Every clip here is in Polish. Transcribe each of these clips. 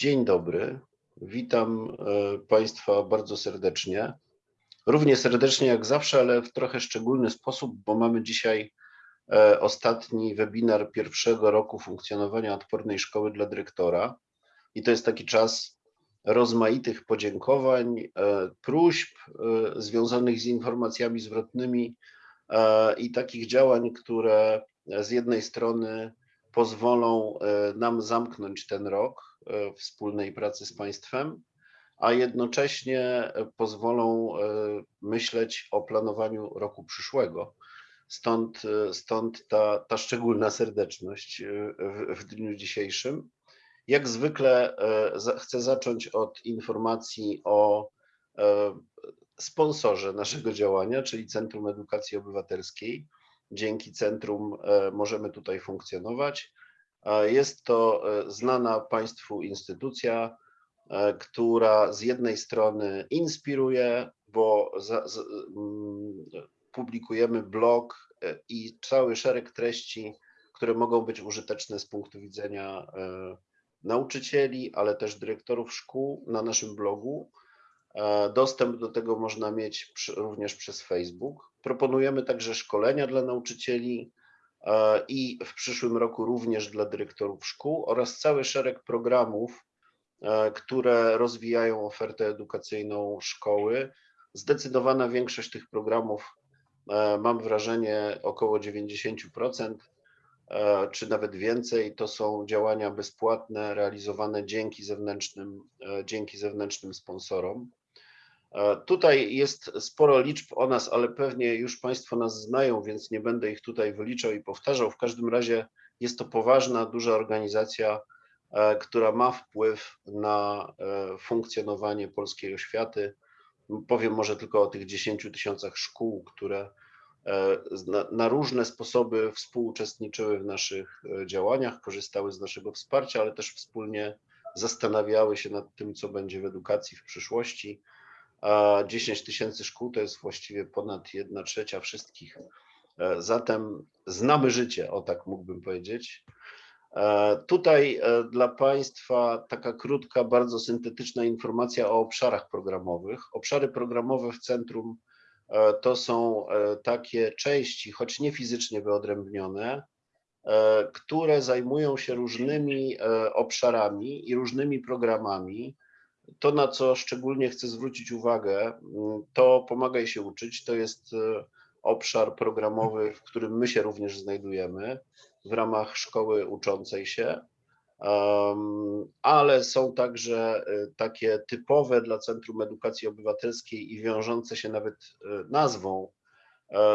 Dzień dobry. Witam e, Państwa bardzo serdecznie. Równie serdecznie jak zawsze, ale w trochę szczególny sposób, bo mamy dzisiaj e, ostatni webinar pierwszego roku funkcjonowania odpornej szkoły dla dyrektora. I to jest taki czas rozmaitych podziękowań, e, próśb związanych z informacjami zwrotnymi i takich działań, które z jednej strony pozwolą nam zamknąć ten rok, wspólnej pracy z państwem, a jednocześnie pozwolą e, myśleć o planowaniu roku przyszłego. Stąd, e, stąd ta, ta szczególna serdeczność w, w dniu dzisiejszym. Jak zwykle chcę zacząć od informacji o sponsorze naszego działania, czyli Centrum Edukacji Obywatelskiej. Dzięki centrum możemy tutaj funkcjonować. Jest to e, znana Państwu instytucja, e, która z jednej strony inspiruje, bo za, z, mm, publikujemy blog e, i cały szereg treści, które mogą być użyteczne z punktu widzenia nauczycieli, ale też dyrektorów szkół na naszym blogu. Dostęp do tego można mieć również przez Facebook. Proponujemy także szkolenia dla nauczycieli, i w przyszłym roku również dla dyrektorów szkół oraz cały szereg programów, e, które rozwijają ofertę edukacyjną szkoły. Zdecydowana większość tych programów, e, mam wrażenie około 90%, czy nawet więcej, to są działania bezpłatne realizowane dzięki zewnętrznym, dzięki zewnętrznym sponsorom. E, tutaj jest sporo liczb o nas, ale pewnie już Państwo nas znają, więc nie będę ich tutaj wyliczał i powtarzał. W każdym razie jest to poważna, duża organizacja, e, która ma wpływ na e, funkcjonowanie polskiej oświaty. Powiem może tylko o tych 10 tysiącach szkół, które na, różne sposoby współuczestniczyły w naszych działaniach, korzystały z naszego wsparcia, ale też wspólnie zastanawiały się nad tym, co będzie w edukacji w przyszłości a 10 tysięcy szkół to jest właściwie ponad 1 trzecia wszystkich. E, zatem znamy życie, o tak mógłbym powiedzieć. E, tutaj e, dla Państwa taka krótka, bardzo syntetyczna informacja o obszarach programowych. Obszary programowe w centrum to są takie części, choć nie fizycznie wyodrębnione, które zajmują się różnymi obszarami i różnymi programami, to, na co szczególnie chcę zwrócić uwagę, mm, to pomagaj się uczyć. To jest e, obszar programowy, w którym my się również znajdujemy w ramach szkoły uczącej się, ale są także e, takie typowe dla Centrum Edukacji Obywatelskiej i wiążące się nawet e, nazwą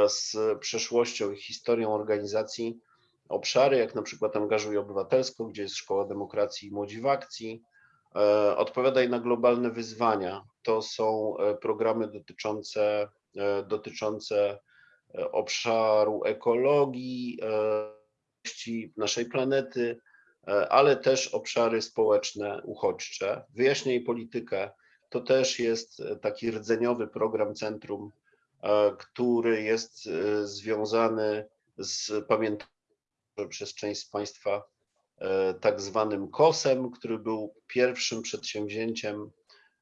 z przeszłością i historią organizacji obszary, jak na przykład Angażuj Obywatelsko, gdzie jest Szkoła Demokracji i Młodzi w Akcji, odpowiadaj na globalne wyzwania. To są e, programy dotyczące, e, dotyczące obszaru ekologii, naszej planety, ale też obszary społeczne, uchodźcze. Wyjaśniaj politykę to też jest taki rdzeniowy program centrum, który jest związany z pamiętam przez część z Państwa E, tak zwanym KOS-em, który był pierwszym przedsięwzięciem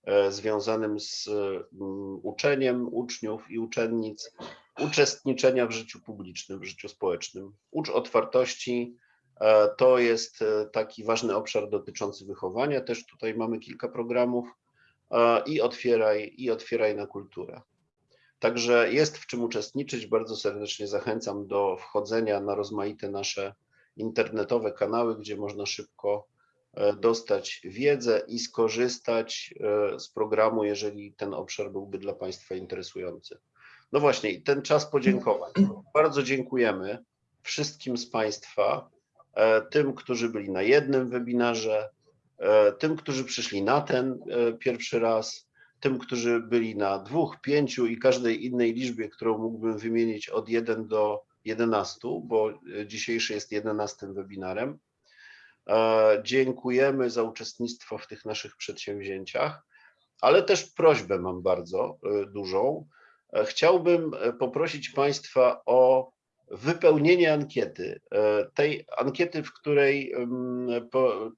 e, związanym z mm, uczeniem uczniów i uczennic, uczestniczenia w życiu publicznym, w życiu społecznym. Ucz otwartości e, to jest taki ważny obszar dotyczący wychowania. Też tutaj mamy kilka programów i otwieraj, i otwieraj na kulturę. Także jest w czym uczestniczyć. Bardzo serdecznie zachęcam do wchodzenia na rozmaite nasze internetowe kanały, gdzie można szybko e, dostać wiedzę i skorzystać e, z programu, jeżeli ten obszar byłby dla Państwa interesujący. No właśnie, ten czas podziękowań. Bardzo dziękujemy wszystkim z Państwa, e, tym, którzy byli na jednym webinarze, tym, którzy przyszli na ten pierwszy raz, tym, którzy byli na dwóch, pięciu i każdej innej liczbie, którą mógłbym wymienić od 1 do 11, bo e, dzisiejszy jest 11 webinarem. E, dziękujemy za uczestnictwo w tych naszych przedsięwzięciach, ale też prośbę mam bardzo e, dużą. Chciałbym poprosić Państwa o wypełnienie ankiety. Tej ankiety, w której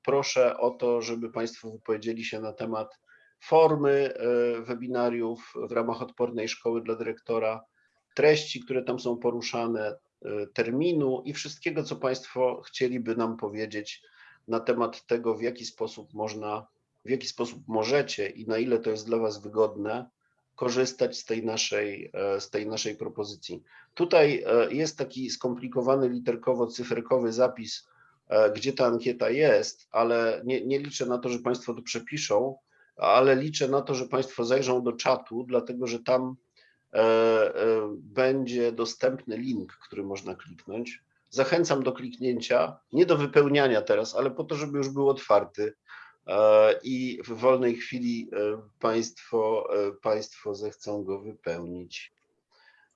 proszę o to, żeby Państwo wypowiedzieli się na temat formy webinariów w ramach odpornej szkoły dla dyrektora, treści, które tam są poruszane, e, terminu i wszystkiego, co Państwo chcieliby nam powiedzieć na temat tego, w jaki sposób można, w jaki sposób możecie i na ile to jest dla Was wygodne, korzystać z tej naszej, e, z tej naszej propozycji. Tutaj e, jest taki skomplikowany literkowo-cyferkowy zapis, gdzie ta ankieta jest, ale nie, nie liczę na to, że Państwo to przepiszą, ale liczę na to, że Państwo zajrzą do czatu, dlatego że tam będzie dostępny link, który można kliknąć. Zachęcam do kliknięcia, nie do wypełniania teraz, ale po to, żeby już był otwarty i w wolnej chwili Państwo, państwo zechcą go wypełnić.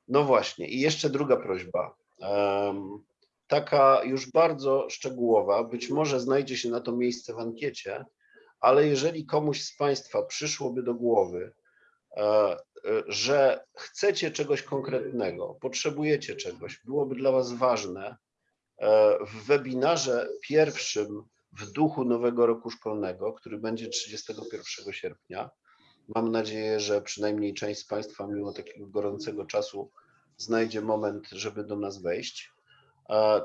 No właśnie, i jeszcze druga prośba. Taka już bardzo szczegółowa, być może znajdzie się na to miejsce w ankiecie, ale jeżeli komuś z Państwa przyszłoby do głowy, że chcecie czegoś konkretnego, potrzebujecie czegoś, byłoby dla Was ważne, w webinarze pierwszym w duchu nowego roku szkolnego, który będzie 31 sierpnia. Mam nadzieję, że przynajmniej część z Państwa, mimo takiego gorącego czasu, znajdzie moment, żeby do nas wejść.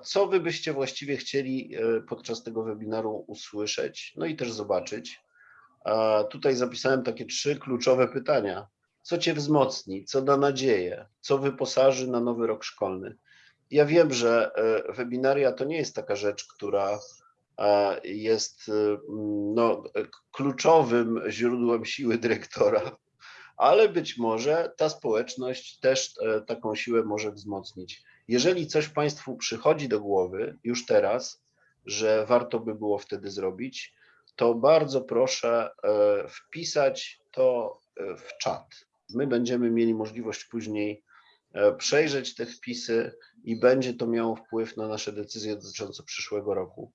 Co Wy byście właściwie chcieli e, podczas tego webinaru usłyszeć, no i też zobaczyć? Tutaj zapisałem takie trzy kluczowe pytania. Co Cię wzmocni, co da nadzieję, co wyposaży na nowy rok szkolny? Ja wiem, że e, webinaria to nie jest taka rzecz, która jest y, no, kluczowym źródłem siły dyrektora, ale być może ta społeczność też e, taką siłę może wzmocnić. Jeżeli coś Państwu przychodzi do głowy już teraz, że warto by było wtedy zrobić, to bardzo proszę e, wpisać to e, w czat. My będziemy mieli możliwość później przejrzeć te wpisy i będzie to miało wpływ na nasze decyzje dotyczące przyszłego roku.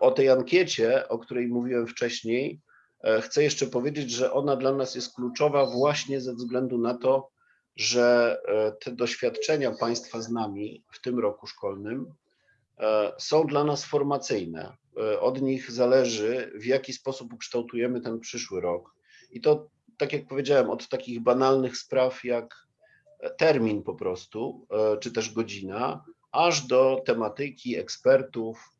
O tej ankiecie, o której mówiłem wcześniej, e, chcę jeszcze powiedzieć, że ona dla nas jest kluczowa właśnie ze względu na to, że e, te doświadczenia Państwa z nami w tym roku szkolnym e, są dla nas formacyjne. Od nich zależy, w jaki sposób ukształtujemy ten przyszły rok. I to, tak jak powiedziałem, od takich banalnych spraw jak termin po prostu, czy też godzina, aż do tematyki, ekspertów,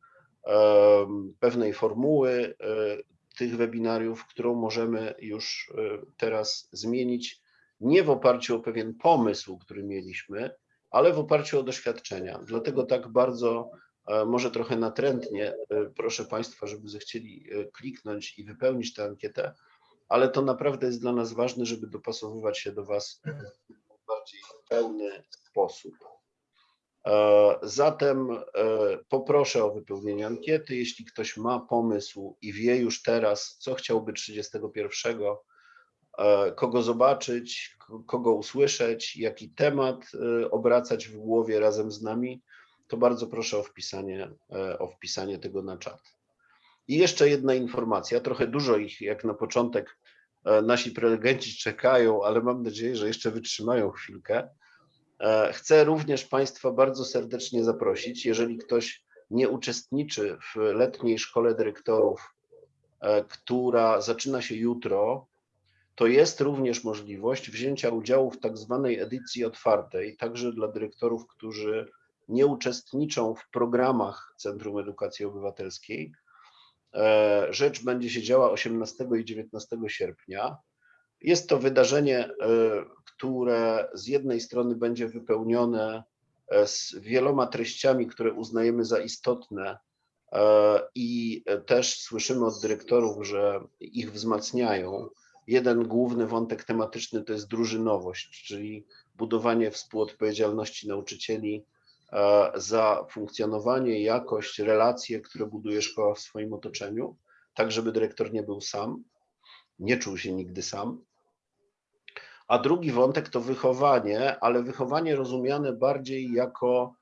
pewnej formuły e, tych webinariów, którą możemy już e, teraz zmienić, nie w oparciu o pewien pomysł, który mieliśmy, ale w oparciu o doświadczenia. Dlatego tak bardzo, e, może trochę natrętnie, proszę Państwa, żeby zechcieli kliknąć i wypełnić tę ankietę, ale to naprawdę jest dla nas ważne, żeby dopasowywać się do Was w bardziej pełny sposób. E, zatem e, poproszę o wypełnienie ankiety. Jeśli ktoś ma pomysł i wie już teraz, co chciałby 31, e, kogo zobaczyć, kogo usłyszeć, jaki temat obracać w głowie razem z nami, to bardzo proszę o wpisanie, o wpisanie tego na czat. I jeszcze jedna informacja, trochę dużo ich jak na początek nasi prelegenci czekają, ale mam nadzieję, że jeszcze wytrzymają chwilkę. E, chcę również Państwa bardzo serdecznie zaprosić, jeżeli ktoś nie uczestniczy w letniej szkole dyrektorów, e, która zaczyna się jutro, to jest również możliwość wzięcia udziału w tak zwanej edycji otwartej, także dla dyrektorów, którzy nie uczestniczą w programach Centrum Edukacji Obywatelskiej. E, rzecz będzie się działa 18 i 19 sierpnia. Jest to wydarzenie, które z jednej strony będzie wypełnione e, z wieloma treściami, które uznajemy za istotne e, i też słyszymy od dyrektorów, że ich wzmacniają. Jeden główny wątek tematyczny to jest drużynowość, czyli budowanie współodpowiedzialności nauczycieli e, za funkcjonowanie, jakość, relacje, które buduje szkoła w swoim otoczeniu, tak żeby dyrektor nie był sam, nie czuł się nigdy sam. A drugi wątek to wychowanie, ale wychowanie rozumiane bardziej jako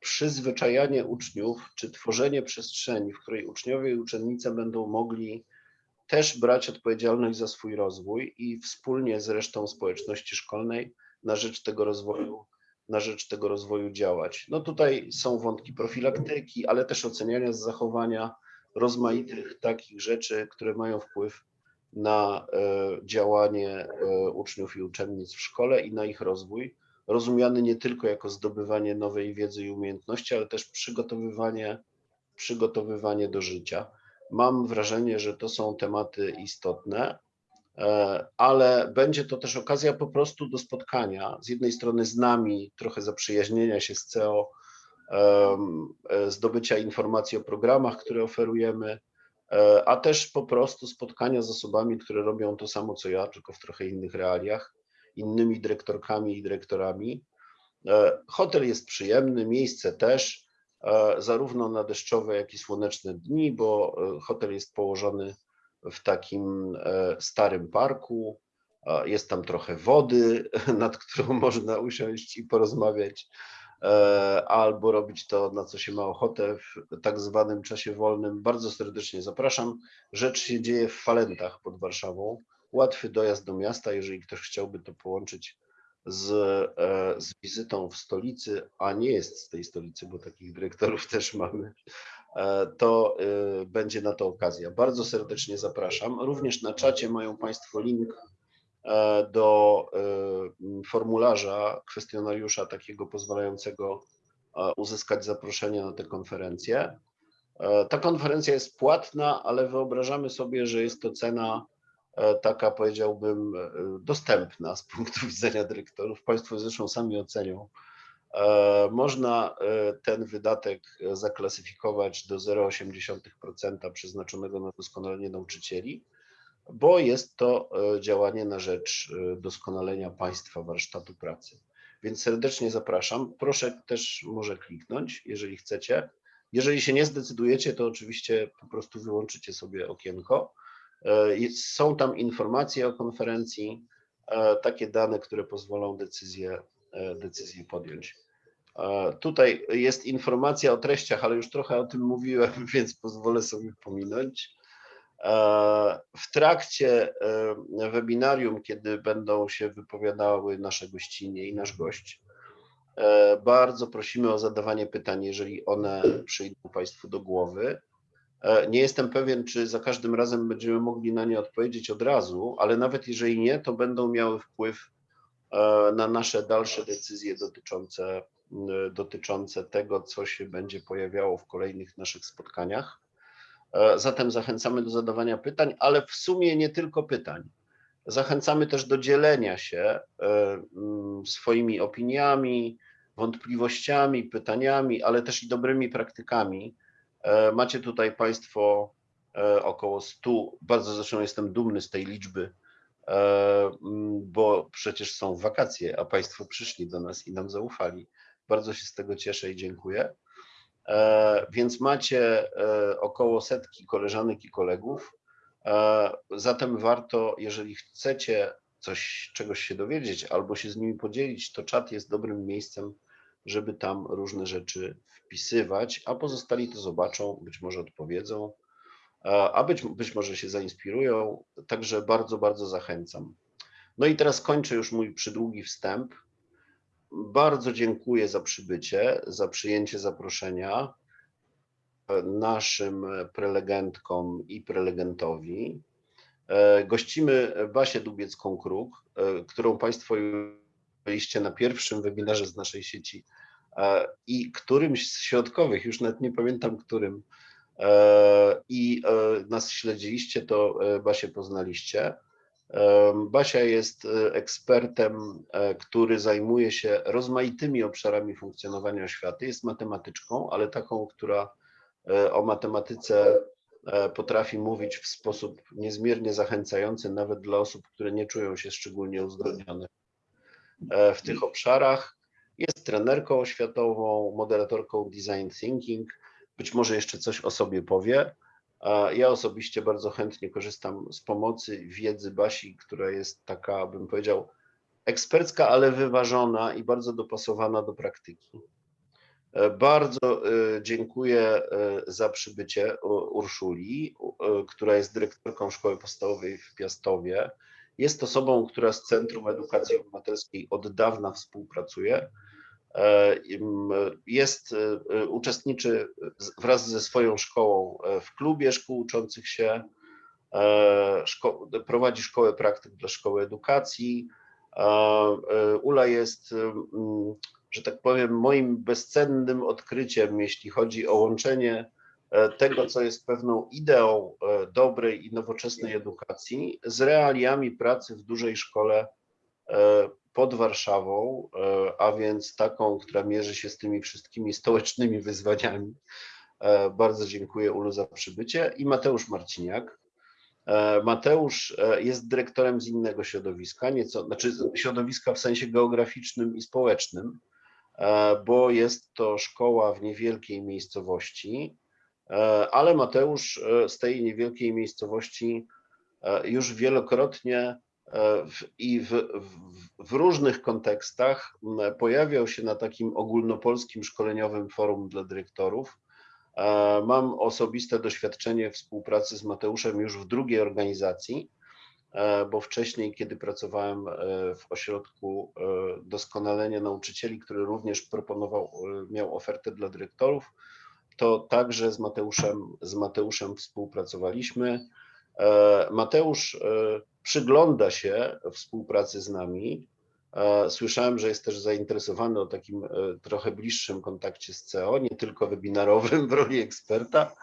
przyzwyczajanie uczniów, czy tworzenie przestrzeni, w której uczniowie i uczennice będą mogli też brać odpowiedzialność za swój rozwój i wspólnie z resztą społeczności szkolnej na rzecz tego rozwoju na rzecz tego rozwoju działać. No tutaj są wątki profilaktyki, ale też oceniania z zachowania rozmaitych takich rzeczy, które mają wpływ na e, działanie e, uczniów i uczennic w szkole i na ich rozwój, rozumiany nie tylko jako zdobywanie nowej wiedzy i umiejętności, ale też przygotowywanie, przygotowywanie do życia. Mam wrażenie, że to są tematy istotne, ale będzie to też okazja po prostu do spotkania z jednej strony z nami, trochę zaprzyjaźnienia się z CEO, zdobycia informacji o programach, które oferujemy, E, a też po prostu spotkania z osobami, które robią to samo co ja, tylko w trochę innych realiach, innymi dyrektorkami i dyrektorami. E, hotel jest przyjemny, miejsce też, e, zarówno na deszczowe, jak i słoneczne dni, bo hotel jest położony w takim starym parku. Jest tam trochę wody, nad którą można usiąść i porozmawiać. E, albo robić to, na co się ma ochotę w tak zwanym czasie wolnym. Bardzo serdecznie zapraszam. Rzecz się dzieje w Falentach pod Warszawą. Łatwy dojazd do miasta, jeżeli ktoś chciałby to połączyć z, e, z wizytą w stolicy, a nie jest z tej stolicy, bo takich dyrektorów też mamy, e, to będzie na to okazja. Bardzo serdecznie zapraszam. Również na czacie mają Państwo link E, do e, formularza, kwestionariusza takiego pozwalającego e, uzyskać zaproszenie na tę konferencję. Ta konferencja jest płatna, ale wyobrażamy sobie, że jest to cena taka, powiedziałbym, dostępna z punktu widzenia dyrektorów. Państwo zresztą sami ocenią. Można ten wydatek zaklasyfikować do 0,8% przeznaczonego na doskonalenie nauczycieli bo jest to e, działanie na rzecz e, doskonalenia państwa warsztatu pracy. Więc serdecznie zapraszam. Proszę też może kliknąć, jeżeli chcecie. Jeżeli się nie zdecydujecie, to oczywiście po prostu wyłączycie sobie okienko. E, są tam informacje o konferencji, takie dane, które pozwolą decyzję, decyzję podjąć. Tutaj jest informacja o treściach, ale już trochę o tym mówiłem, więc pozwolę sobie pominąć. E, w trakcie e, webinarium, kiedy będą się wypowiadały nasze gościnie i nasz gość, e, bardzo prosimy o zadawanie pytań, jeżeli one przyjdą Państwu do głowy. Nie jestem pewien, czy za każdym razem będziemy mogli na nie odpowiedzieć od razu, ale nawet jeżeli nie, to będą miały wpływ na nasze dalsze decyzje dotyczące, dotyczące tego, co się będzie pojawiało w kolejnych naszych spotkaniach. E, zatem zachęcamy do zadawania pytań, ale w sumie nie tylko pytań. Zachęcamy też do dzielenia się e, swoimi opiniami, wątpliwościami, pytaniami, ale też i dobrymi praktykami. E, macie tutaj Państwo około 100, bardzo zresztą jestem dumny z tej liczby, bo przecież są wakacje, a Państwo przyszli do nas i nam zaufali. Bardzo się z tego cieszę i dziękuję. E, więc macie e, około setki koleżanek i kolegów. E, zatem warto, jeżeli chcecie coś, czegoś się dowiedzieć albo się z nimi podzielić, to czat jest dobrym miejscem, żeby tam różne rzeczy wpisywać, a pozostali to zobaczą, być może odpowiedzą, a być, być może się zainspirują. Także bardzo, bardzo zachęcam. No i teraz kończę już mój przydługi wstęp. Bardzo dziękuję za przybycie, za przyjęcie zaproszenia naszym prelegentkom i prelegentowi. E, gościmy Basię Dubiecką-Kruk, e, którą Państwo byliście na pierwszym webinarze z naszej sieci e, i którymś z środkowych, już nawet nie pamiętam którym, i nas śledziliście, to Basię poznaliście. Basia jest e, ekspertem, e, który zajmuje się rozmaitymi obszarami funkcjonowania oświaty. Jest matematyczką, ale taką, która e, o matematyce potrafi mówić w sposób niezmiernie zachęcający, nawet dla osób, które nie czują się szczególnie uzdolnione w tych obszarach. Jest trenerką oświatową, moderatorką design thinking. Być może jeszcze coś o sobie powie. Ja osobiście bardzo chętnie korzystam z pomocy wiedzy Basi, która jest taka, bym powiedział, ekspercka, ale wyważona i bardzo dopasowana do praktyki. E, bardzo e, dziękuję e, za przybycie Urszuli, która jest dyrektorką Szkoły Podstawowej w Piastowie. Jest osobą, która z Centrum Edukacji Obywatelskiej od dawna współpracuje. Jest, uczestniczy wraz ze swoją szkołą w klubie szkół uczących się, szko prowadzi szkołę praktyk dla szkoły edukacji. Ula jest, że tak powiem, moim bezcennym odkryciem, jeśli chodzi o łączenie tego, co jest pewną ideą dobrej i nowoczesnej edukacji, z realiami pracy w dużej szkole pod Warszawą, a więc taką, która mierzy się z tymi wszystkimi stołecznymi wyzwaniami. Bardzo dziękuję Ulu za przybycie i Mateusz Marciniak. Mateusz jest dyrektorem z innego środowiska, nieco, znaczy środowiska w sensie geograficznym i społecznym, bo jest to szkoła w niewielkiej miejscowości, ale Mateusz z tej niewielkiej miejscowości już wielokrotnie w, i w, w, w, różnych kontekstach pojawiał się na takim ogólnopolskim szkoleniowym forum dla dyrektorów. Mam osobiste doświadczenie współpracy z Mateuszem już w drugiej organizacji, bo wcześniej, kiedy pracowałem w ośrodku doskonalenia nauczycieli, który również proponował, miał ofertę dla dyrektorów, to także z Mateuszem, z Mateuszem współpracowaliśmy. Mateusz przygląda się współpracy z nami. Słyszałem, że jest też zainteresowany o takim trochę bliższym kontakcie z CEO, nie tylko webinarowym w roli eksperta.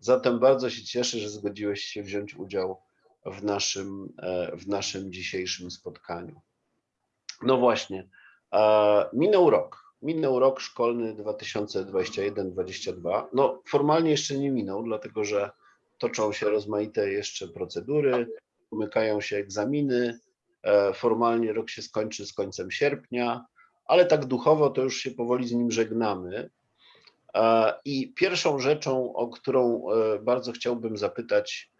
Zatem bardzo się cieszę, że zgodziłeś się wziąć udział w naszym, w naszym dzisiejszym spotkaniu. No właśnie, minął rok. Minął rok szkolny 2021-2022. No formalnie jeszcze nie minął, dlatego że toczą się rozmaite jeszcze procedury, umykają się egzaminy, formalnie rok się skończy z końcem sierpnia, ale tak duchowo to już się powoli z nim żegnamy. I pierwszą rzeczą, o którą bardzo chciałbym zapytać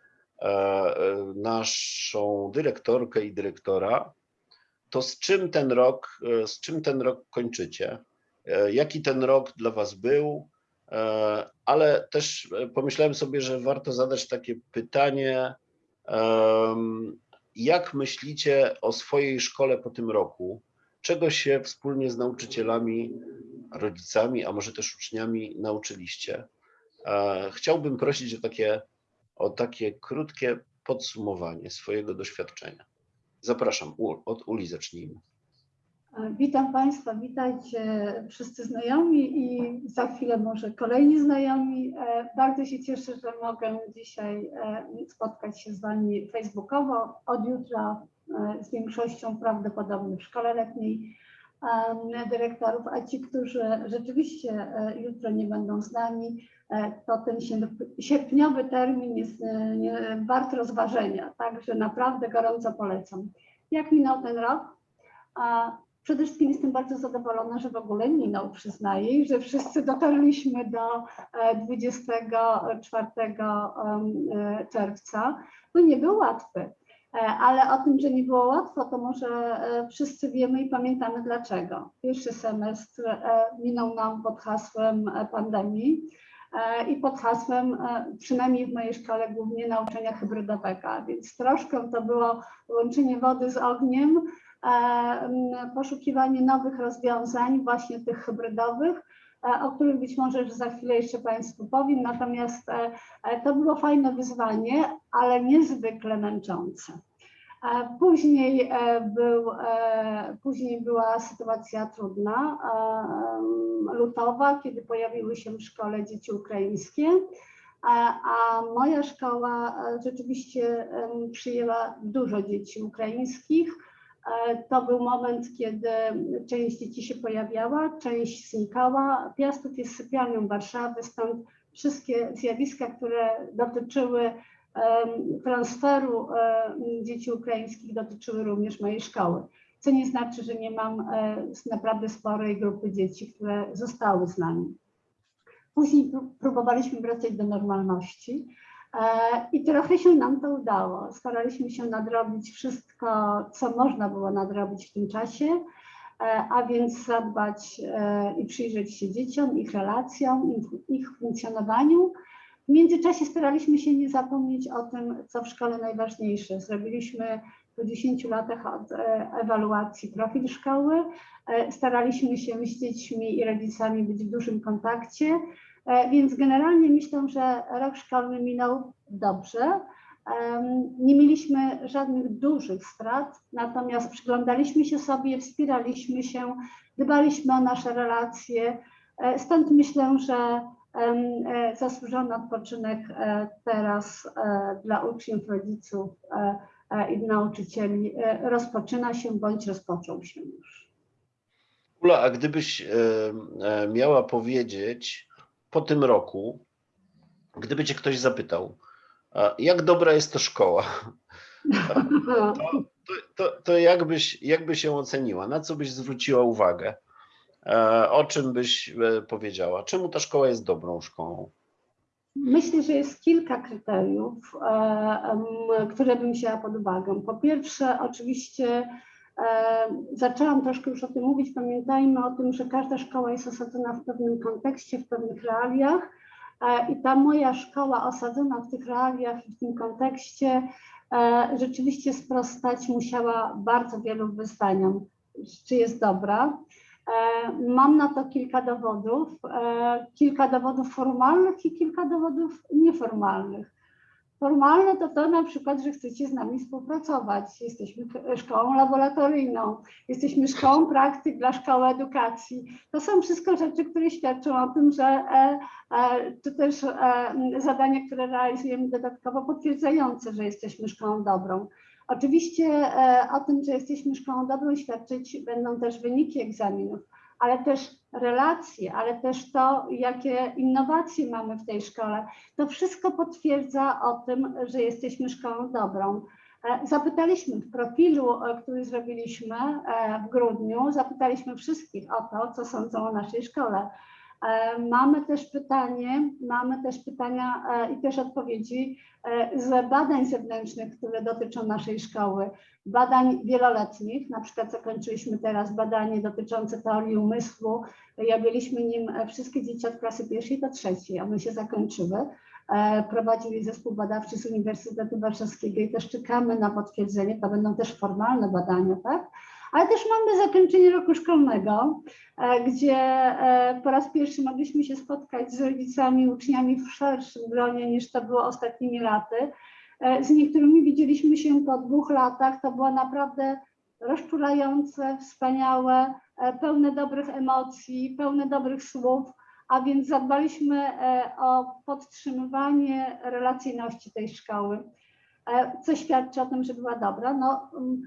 naszą dyrektorkę i dyrektora, to z czym ten rok, z czym ten rok kończycie? Jaki ten rok dla Was był? Ale też pomyślałem sobie, że warto zadać takie pytanie, jak myślicie o swojej szkole po tym roku? Czego się wspólnie z nauczycielami, rodzicami, a może też uczniami nauczyliście? Chciałbym prosić o takie, o takie krótkie podsumowanie swojego doświadczenia. Zapraszam, od Uli zacznijmy. Witam Państwa, witajcie wszyscy znajomi i za chwilę może kolejni znajomi. Bardzo się cieszę, że mogę dzisiaj spotkać się z Wami facebookowo. Od jutra z większością prawdopodobnie w szkole letniej dyrektorów, a ci, którzy rzeczywiście jutro nie będą z nami, to ten sierpniowy termin jest wart rozważenia, także naprawdę gorąco polecam. Jak minął ten rok? Przede wszystkim jestem bardzo zadowolona, że w ogóle minął, przyznaję, że wszyscy dotarliśmy do 24 czerwca. No nie był łatwy, ale o tym, że nie było łatwo, to może wszyscy wiemy i pamiętamy dlaczego. Pierwszy semestr minął nam pod hasłem pandemii i pod hasłem, przynajmniej w mojej szkole, głównie nauczania hybrydowego, więc troszkę to było łączenie wody z ogniem, poszukiwanie nowych rozwiązań, właśnie tych hybrydowych, o których być może za chwilę jeszcze Państwu powiem. Natomiast to było fajne wyzwanie, ale niezwykle męczące. Później, był, później była sytuacja trudna, lutowa, kiedy pojawiły się w szkole dzieci ukraińskie, a moja szkoła rzeczywiście przyjęła dużo dzieci ukraińskich. To był moment, kiedy część dzieci się pojawiała, część znikała. Piastów jest sypialnią Warszawy, stąd wszystkie zjawiska, które dotyczyły transferu dzieci ukraińskich, dotyczyły również mojej szkoły. Co nie znaczy, że nie mam naprawdę sporej grupy dzieci, które zostały z nami. Później próbowaliśmy wracać do normalności. I trochę się nam to udało. Staraliśmy się nadrobić wszystko, co można było nadrobić w tym czasie, a więc zadbać i przyjrzeć się dzieciom, ich relacjom, ich funkcjonowaniu. W międzyczasie staraliśmy się nie zapomnieć o tym, co w szkole najważniejsze. Zrobiliśmy po 10 latach od e, ewaluacji profil szkoły. E, Staraliśmy się z dziećmi i rodzicami być w dużym kontakcie, e, więc generalnie myślę, że rok szkolny minął dobrze. Nie mieliśmy żadnych dużych strat, natomiast przyglądaliśmy się sobie, wspieraliśmy się, dbaliśmy o nasze relacje. E, Stąd myślę, że e, zasłużony odpoczynek e, teraz dla uczniów, rodziców i nauczycieli rozpoczyna się bądź rozpoczął się już. Ula, a gdybyś miała powiedzieć po tym roku, gdyby cię ktoś zapytał, jak dobra jest to szkoła, to, to, to jak, byś, jak by się oceniła? Na co byś zwróciła uwagę? E, O czym byś e, powiedziała? Czemu ta szkoła jest dobrą szkołą? Myślę, że jest kilka kryteriów, e, które bym wzięła pod uwagę. Po pierwsze, oczywiście zaczęłam troszkę już o tym mówić. Pamiętajmy o tym, że każda szkoła jest osadzona w pewnym kontekście, w pewnych realiach. E, I ta moja szkoła osadzona w tych realiach i w tym kontekście e, rzeczywiście sprostać musiała bardzo wielu wyzwaniom. Czy jest dobra? E, Mam na to kilka dowodów, kilka dowodów formalnych i kilka dowodów nieformalnych. Formalne to to na przykład, że chcecie z nami współpracować. Jesteśmy szkołą laboratoryjną, jesteśmy szkołą praktyk dla szkoły edukacji. To są wszystko rzeczy, które świadczą o tym, że e, e, to też e, zadania, które realizujemy dodatkowo potwierdzające, że jesteśmy szkołą dobrą. Oczywiście o tym, że jesteśmy szkołą dobrą świadczyć będą też wyniki egzaminów, ale też relacje, ale też to, jakie innowacje mamy w tej szkole. To wszystko potwierdza o tym, że jesteśmy szkołą dobrą. E, Zapytaliśmy w profilu, e, który zrobiliśmy e, w grudniu, zapytaliśmy wszystkich o to, co sądzą o naszej szkole. E, Mamy też pytanie, mamy też pytania e, i też odpowiedzi e, z badań zewnętrznych, które dotyczą naszej szkoły, badań wieloletnich, na przykład zakończyliśmy teraz badanie dotyczące teorii umysłu, i objęliśmy nim wszystkie dzieci od klasy pierwszej do trzeciej, one się zakończyły. E, Prowadzili zespół badawczy z Uniwersytetu Warszawskiego i też czekamy na potwierdzenie, to będą też formalne badania, tak? Ale też mamy zakończenie roku szkolnego, e, gdzie e, po raz pierwszy mogliśmy się spotkać z rodzicami, uczniami w szerszym gronie niż to było ostatnimi laty. E, Z niektórymi widzieliśmy się po dwóch latach. To było naprawdę rozczulające, wspaniałe, pełne dobrych emocji, pełne dobrych słów, a więc zadbaliśmy o podtrzymywanie relacyjności tej szkoły, co świadczy o tym, że była dobra. No, mm,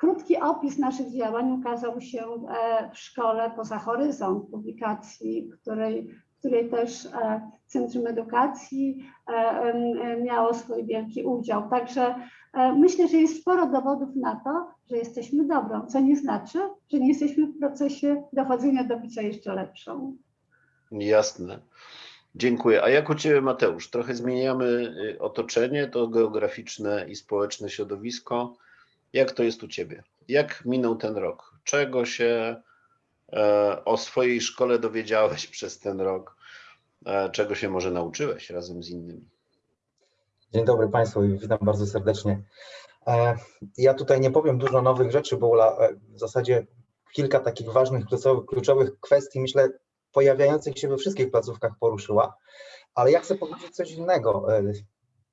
Krótki opis naszych działań ukazał się e, w szkole poza horyzont publikacji, której, której też e, Centrum Edukacji e, miało swój wielki udział. Także myślę, że jest sporo dowodów na to, że jesteśmy dobrą, co nie znaczy, że nie jesteśmy w procesie dochodzenia do bycia jeszcze lepszą. Jasne. Dziękuję. A jak u Ciebie, Mateusz? Trochę zmieniamy y, otoczenie, to geograficzne i społeczne środowisko. Jak to jest u Ciebie? Jak minął ten rok? Czego się e, o swojej szkole dowiedziałeś przez ten rok? E, Czego się może nauczyłeś razem z innymi? Dzień dobry Państwu i witam bardzo serdecznie. E, Ja tutaj nie powiem dużo nowych rzeczy, bo e, w zasadzie kilka takich ważnych, kluczowych, kluczowych kwestii, myślę, pojawiających się we wszystkich placówkach poruszyła, ale ja chcę powiedzieć coś innego.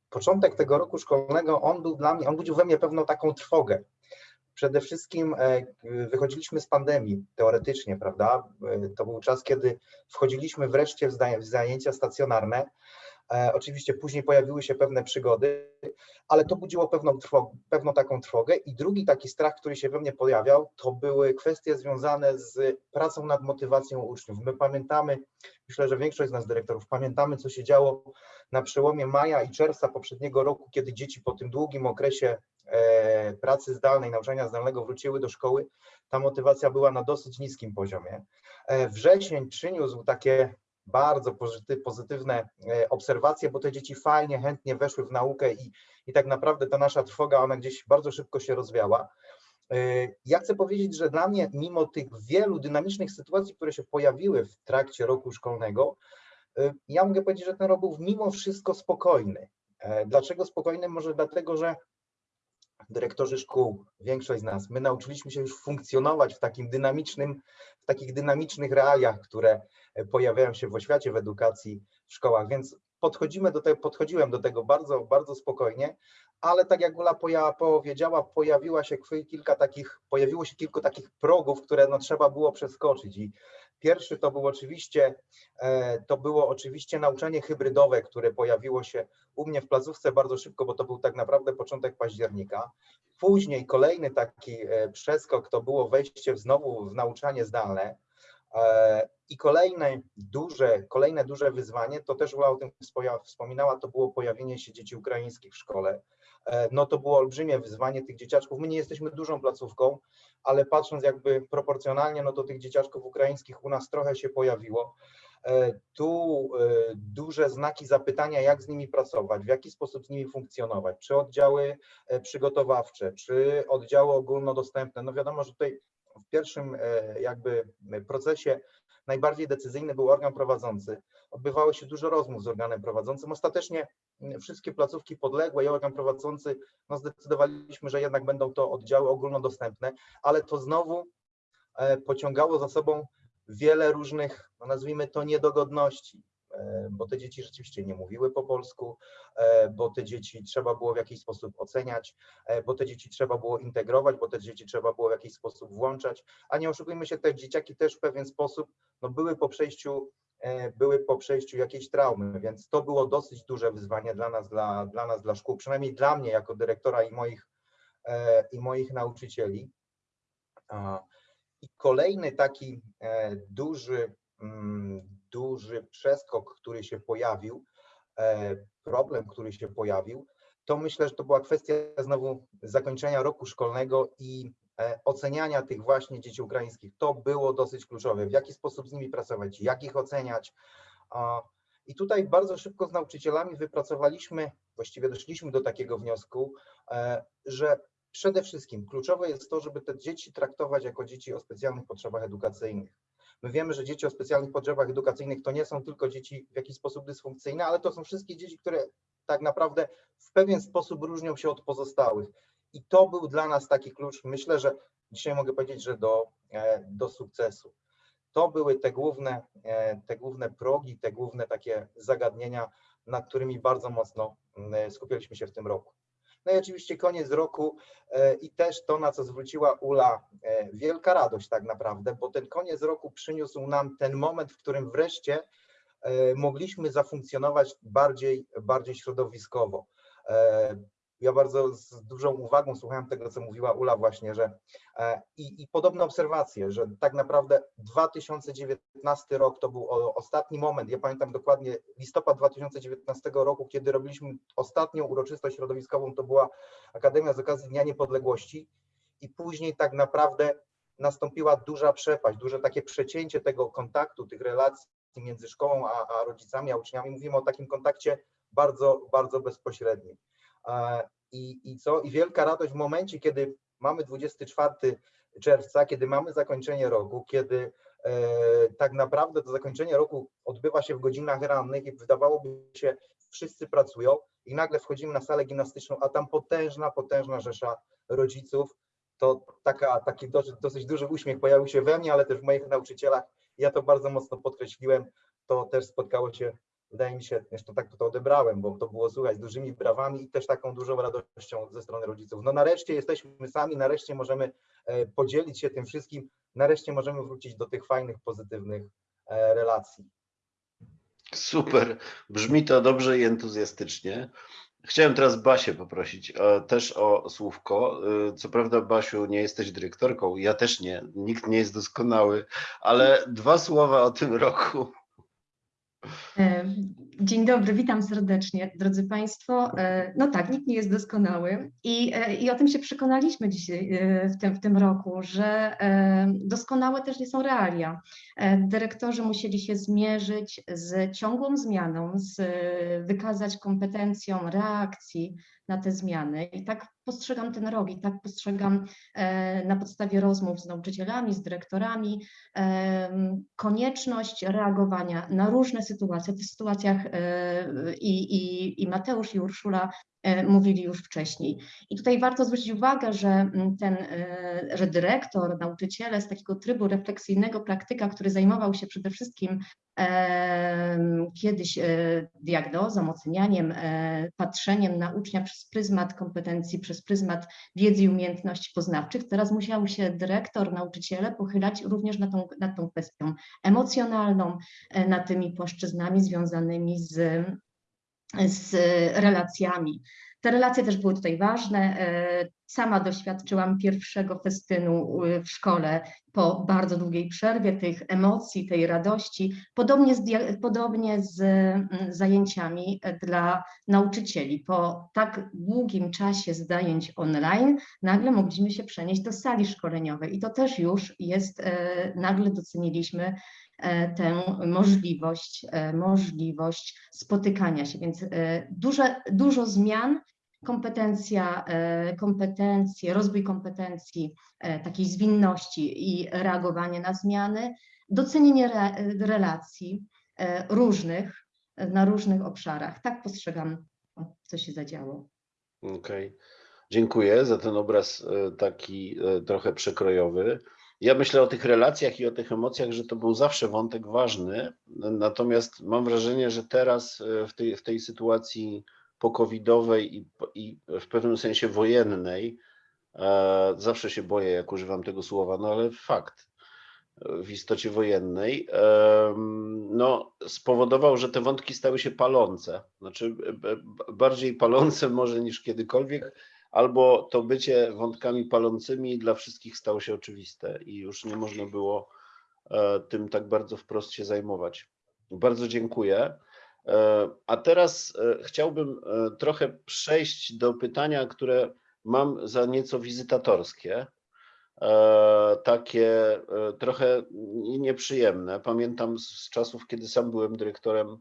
Początek tego roku szkolnego, on był dla mnie, on budził we mnie pewną taką trwogę. Przede wszystkim e, wychodziliśmy z pandemii, teoretycznie, prawda? E, To był czas, kiedy wchodziliśmy wreszcie w zajęcia stacjonarne, Oczywiście później pojawiły się pewne przygody, ale to budziło pewną, pewną taką trwogę. I drugi taki strach, który się we mnie pojawiał, to były kwestie związane z pracą nad motywacją uczniów. My pamiętamy, myślę, że większość z nas dyrektorów pamiętamy, co się działo na przełomie maja i czerwca poprzedniego roku, kiedy dzieci po tym długim okresie e, pracy zdalnej, nauczania zdalnego wróciły do szkoły. Ta motywacja była na dosyć niskim poziomie. E, Wrzesień przyniósł takie bardzo pozyty- pozytywne e, obserwacje, bo te dzieci fajnie, chętnie weszły w naukę i, i tak naprawdę ta nasza trwoga, ona gdzieś bardzo szybko się rozwiała. E, Ja chcę powiedzieć, że dla mnie, mimo tych wielu dynamicznych sytuacji, które się pojawiły w trakcie roku szkolnego, e, ja mogę powiedzieć, że ten rok był mimo wszystko spokojny. Dlaczego spokojny? Może dlatego, że dyrektorzy szkół, większość z nas, my nauczyliśmy się już funkcjonować w takim dynamicznym, w takich dynamicznych realiach, które e, pojawiają się w oświacie, w edukacji, w szkołach, więc podchodzimy do tego, podchodziłem do tego bardzo, bardzo spokojnie, ale tak jak Ula powiedziała, pojawiła się kilka takich, pojawiło się kilku takich progów, które no, trzeba było przeskoczyć i pierwszy to był oczywiście, e, to było oczywiście nauczanie hybrydowe, które pojawiło się u mnie w placówce bardzo szybko, bo to był tak naprawdę początek października. Później kolejny taki e, przeskok to było wejście znowu w nauczanie zdalne. E, I kolejne duże, kolejne duże wyzwanie, to też Ula o tym wspominała, to było pojawienie się dzieci ukraińskich w szkole. E, No to było olbrzymie wyzwanie tych dzieciaczków. My nie jesteśmy dużą placówką, ale patrząc jakby proporcjonalnie, no to tych dzieciaczków ukraińskich u nas trochę się pojawiło. E, Tu e, duże znaki zapytania, jak z nimi pracować, w jaki sposób z nimi funkcjonować, czy oddziały przygotowawcze, czy oddziały ogólnodostępne. No wiadomo, że tutaj w pierwszym jakby procesie najbardziej decyzyjny był organ prowadzący. Odbywało się dużo rozmów z organem prowadzącym. Ostatecznie m, wszystkie placówki podległe i organ prowadzący, no zdecydowaliśmy, że jednak będą to oddziały ogólnodostępne, ale to znowu e, pociągało za sobą wiele różnych, no nazwijmy to niedogodności, e, bo te dzieci rzeczywiście nie mówiły po polsku, e, bo te dzieci trzeba było w jakiś sposób oceniać, bo te dzieci trzeba było integrować, bo te dzieci trzeba było w jakiś sposób włączać, a nie oszukujmy się, te dzieciaki też w pewien sposób no, były po przejściu były po przejściu jakiejś traumy, więc to było dosyć duże wyzwanie dla nas, dla, dla nas, dla szkół, przynajmniej dla mnie jako dyrektora i moich, e, i moich nauczycieli. I kolejny taki e, duży, mm, duży przeskok, który się pojawił, e, problem, który się pojawił, to myślę, że to była kwestia znowu zakończenia roku szkolnego i e, oceniania tych właśnie dzieci ukraińskich. To było dosyć kluczowe. W jaki sposób z nimi pracować, jak ich oceniać. I tutaj bardzo szybko z nauczycielami wypracowaliśmy, właściwie doszliśmy do takiego wniosku, e, że przede wszystkim kluczowe jest to, żeby te dzieci traktować jako dzieci o specjalnych potrzebach edukacyjnych. My wiemy, że dzieci o specjalnych potrzebach edukacyjnych to nie są tylko dzieci w jakiś sposób dysfunkcyjne, ale to są wszystkie dzieci, które tak naprawdę w pewien sposób różnią się od pozostałych. I to był dla nas taki klucz, myślę, że dzisiaj mogę powiedzieć, że do, e, do sukcesu. To były te główne, e, te główne progi, te główne takie zagadnienia, nad którymi bardzo mocno skupialiśmy się w tym roku. No i oczywiście koniec roku e, i też to, na co zwróciła Ula, wielka radość tak naprawdę, bo ten koniec roku przyniósł nam ten moment, w którym wreszcie mogliśmy zafunkcjonować bardziej, bardziej środowiskowo. Ja bardzo z dużą uwagą słuchałem tego, co mówiła Ula właśnie, że e, i, i podobne obserwacje, że tak naprawdę 2019 rok to był ostatni moment, ja pamiętam dokładnie listopad 2019 roku, kiedy robiliśmy ostatnią uroczystość środowiskową, to była Akademia z okazji Dnia Niepodległości i później tak naprawdę nastąpiła duża przepaść, duże takie przecięcie tego kontaktu, tych relacji między szkołą a, a rodzicami, a uczniami. Mówimy o takim kontakcie bardzo, bardzo bezpośrednim. I, I co? I wielka radość w momencie, kiedy mamy 24 czerwca, kiedy mamy zakończenie roku, kiedy e, tak naprawdę to zakończenie roku odbywa się w godzinach rannych i wydawałoby się, wszyscy pracują i nagle wchodzimy na salę gimnastyczną, a tam potężna, potężna rzesza rodziców. To taka, taki dosyć, dosyć duży uśmiech pojawił się we mnie, ale też w moich nauczycielach. Ja to bardzo mocno podkreśliłem. To też spotkało się, wydaje mi się, zresztą tak to odebrałem, bo to było słuchać z dużymi brawami i też taką dużą radością ze strony rodziców. No nareszcie jesteśmy sami, nareszcie możemy e, podzielić się tym wszystkim, nareszcie możemy wrócić do tych fajnych, pozytywnych e, relacji. Super, brzmi to dobrze i entuzjastycznie. Chciałem teraz Basię poprosić e, też o słówko. Co prawda, Basiu, nie jesteś dyrektorką, ja też nie, nikt nie jest doskonały, ale dwa słowa o tym roku. E, Dzień dobry, witam serdecznie, drodzy Państwo. E, No tak, nikt nie jest doskonały i, e, i o tym się przekonaliśmy dzisiaj w tym, w tym roku, że doskonałe też nie są realia. Dyrektorzy musieli się zmierzyć z ciągłą zmianą, z, wykazać kompetencją reakcji na te zmiany i tak postrzegam ten rok i tak postrzegam e, na podstawie rozmów z nauczycielami, z dyrektorami, em, konieczność reagowania na różne sytuacje. W tych sytuacjach e, i, i, i Mateusz i Urszula e, mówili już wcześniej. I tutaj warto zwrócić uwagę, że mm, ten, e, że dyrektor, nauczyciele z takiego trybu refleksyjnego praktyka, który zajmował się przede wszystkim kiedyś e, diagnozą, ocenianiem, e, patrzeniem na ucznia przez pryzmat kompetencji, przez pryzmat wiedzy i umiejętności poznawczych, teraz musiał się dyrektor, nauczyciele pochylać również nad tą, nad tą kwestią emocjonalną, e, nad tymi płaszczyznami związanymi z, z relacjami. Te relacje też były tutaj ważne. E, Sama doświadczyłam pierwszego festynu y, w szkole po bardzo długiej przerwie, tych emocji, tej radości, podobnie z, podobnie z mm, zajęciami e, dla nauczycieli. Po tak długim czasie zajęć online nagle mogliśmy się przenieść do sali szkoleniowej i to też już jest, e, nagle doceniliśmy e, tę możliwość, e, możliwość spotykania się, więc e, duże, dużo zmian, kompetencja, e, kompetencje, rozwój kompetencji, e, takiej zwinności i reagowanie na zmiany, docenienie re, relacji e, różnych, e, na różnych obszarach. Tak postrzegam, co się zadziało. Okej, dziękuję za ten obraz e, taki e, trochę przekrojowy. Ja myślę o tych relacjach i o tych emocjach, że to był zawsze wątek ważny, natomiast mam wrażenie, że teraz e, w tej, w tej sytuacji pokowidowej i, i w pewnym sensie wojennej, e, zawsze się boję, jak używam tego słowa, no ale fakt, e, w istocie wojennej, no, spowodował, że te wątki stały się palące. Znaczy, b- bardziej palące może niż kiedykolwiek, albo to bycie wątkami palącymi dla wszystkich stało się oczywiste i już nie można było e, tym tak bardzo wprost się zajmować. Bardzo dziękuję. E, A teraz e, chciałbym trochę przejść do pytania, które mam za nieco wizytatorskie takie trochę nie- nieprzyjemne. Pamiętam z czasów, kiedy sam byłem dyrektorem,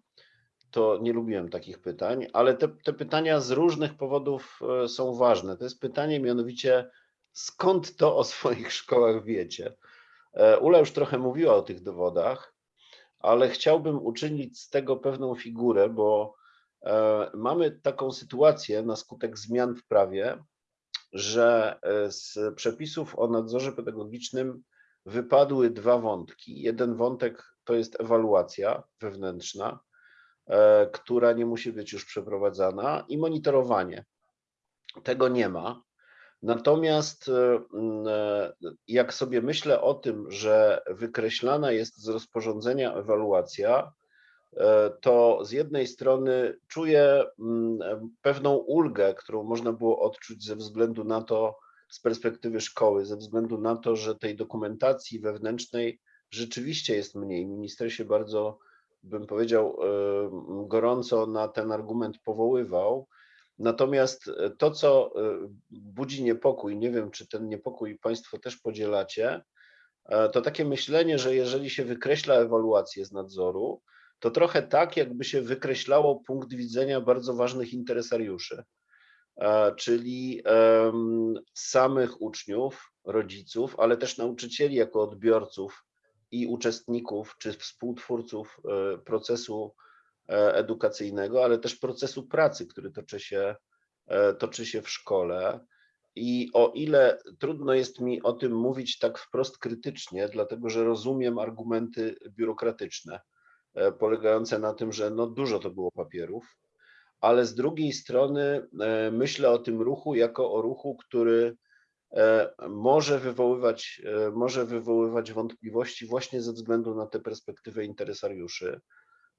to nie lubiłem takich pytań, ale te, te pytania z różnych powodów e, są ważne. To jest pytanie mianowicie, skąd to o swoich szkołach wiecie? E, Ula już trochę mówiła o tych dowodach, ale chciałbym uczynić z tego pewną figurę, bo e, mamy taką sytuację na skutek zmian w prawie, że z przepisów o nadzorze pedagogicznym wypadły dwa wątki. Jeden wątek to jest ewaluacja wewnętrzna, która nie musi być już przeprowadzana, i monitorowanie. Tego nie ma. Natomiast e, e, jak sobie myślę o tym, że wykreślana jest z rozporządzenia ewaluacja, e, to z jednej strony czuję e, pewną ulgę, którą można było odczuć ze względu na to, z perspektywy szkoły, ze względu na to, że tej dokumentacji wewnętrznej rzeczywiście jest mniej. Minister się bardzo, bym powiedział, e, gorąco na ten argument powoływał. Natomiast e, to, co e, budzi niepokój, nie wiem, czy ten niepokój Państwo też podzielacie, to takie myślenie, że jeżeli się wykreśla ewaluację z nadzoru, to trochę tak, jakby się wykreślało punkt widzenia bardzo ważnych interesariuszy, czyli samych uczniów, rodziców, ale też nauczycieli jako odbiorców i uczestników czy współtwórców e, procesu e, edukacyjnego, ale też procesu pracy, który toczy się, e, toczy się w szkole. I o ile trudno jest mi o tym mówić tak wprost krytycznie, dlatego że rozumiem argumenty biurokratyczne, polegające na tym, że no dużo to było papierów, ale z drugiej strony myślę o tym ruchu jako o ruchu, który może wywoływać, e, może wywoływać wątpliwości właśnie ze względu na tę perspektywę interesariuszy,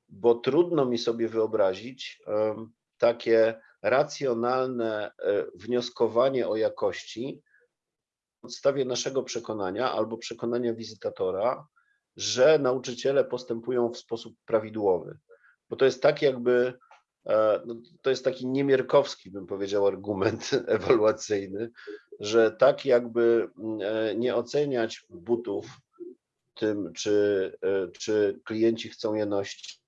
bo trudno mi sobie wyobrazić em, takie racjonalne e, wnioskowanie o jakości na podstawie naszego przekonania albo przekonania wizytatora, że nauczyciele postępują w sposób prawidłowy. Bo to jest tak jakby, e, no, to jest taki niemierkowski, bym powiedział, argument ewaluacyjny, że tak jakby mm, e, nie oceniać butów tym, czy, e, czy klienci chcą je nosić,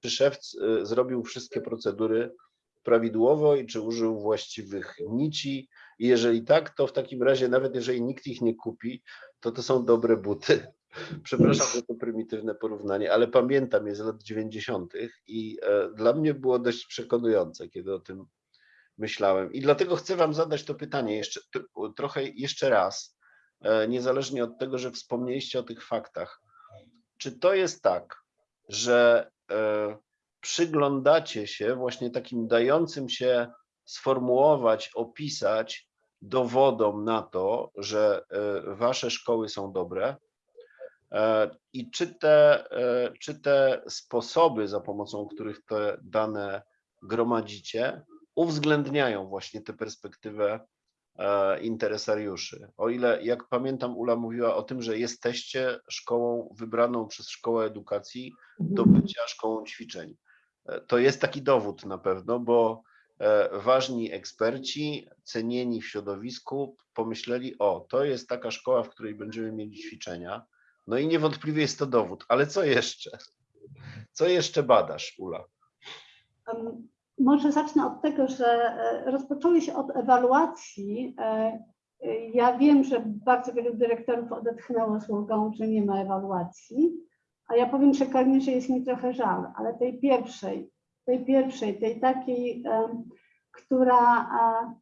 czy szef e, zrobił wszystkie procedury prawidłowo i czy użył właściwych nici. I jeżeli tak, to w takim razie, nawet jeżeli nikt ich nie kupi, to to są dobre buty. Przepraszam za to prymitywne porównanie, ale pamiętam je z lat 90. i dla mnie było dość przekonujące, kiedy o tym, myślałem. I dlatego chcę Wam zadać to pytanie jeszcze tr- trochę jeszcze raz, e, niezależnie od tego, że wspomnieliście o tych faktach. Czy to jest tak, że e, przyglądacie się właśnie takim dającym się sformułować, opisać dowodom na to, że e, Wasze szkoły są dobre? I czy te, czy te sposoby, za pomocą których te dane gromadzicie, uwzględniają właśnie tę perspektywę e, interesariuszy. O ile, jak pamiętam, Ula mówiła o tym, że jesteście szkołą wybraną przez Szkołę Edukacji do bycia szkołą ćwiczeń. E, To jest taki dowód na pewno, bo e, ważni eksperci, cenieni w środowisku, pomyśleli: O, to jest taka szkoła, w której będziemy mieli ćwiczenia. No i niewątpliwie jest to dowód, ale co jeszcze? Co jeszcze badasz, Ula? Może zacznę od tego, że e, rozpoczęły się od ewaluacji. E, e, Ja wiem, że bardzo wielu dyrektorów odetchnęło ulgą, że nie ma ewaluacji, a ja powiem przekornie, że jest mi trochę żal, ale tej pierwszej, tej pierwszej, tej takiej, która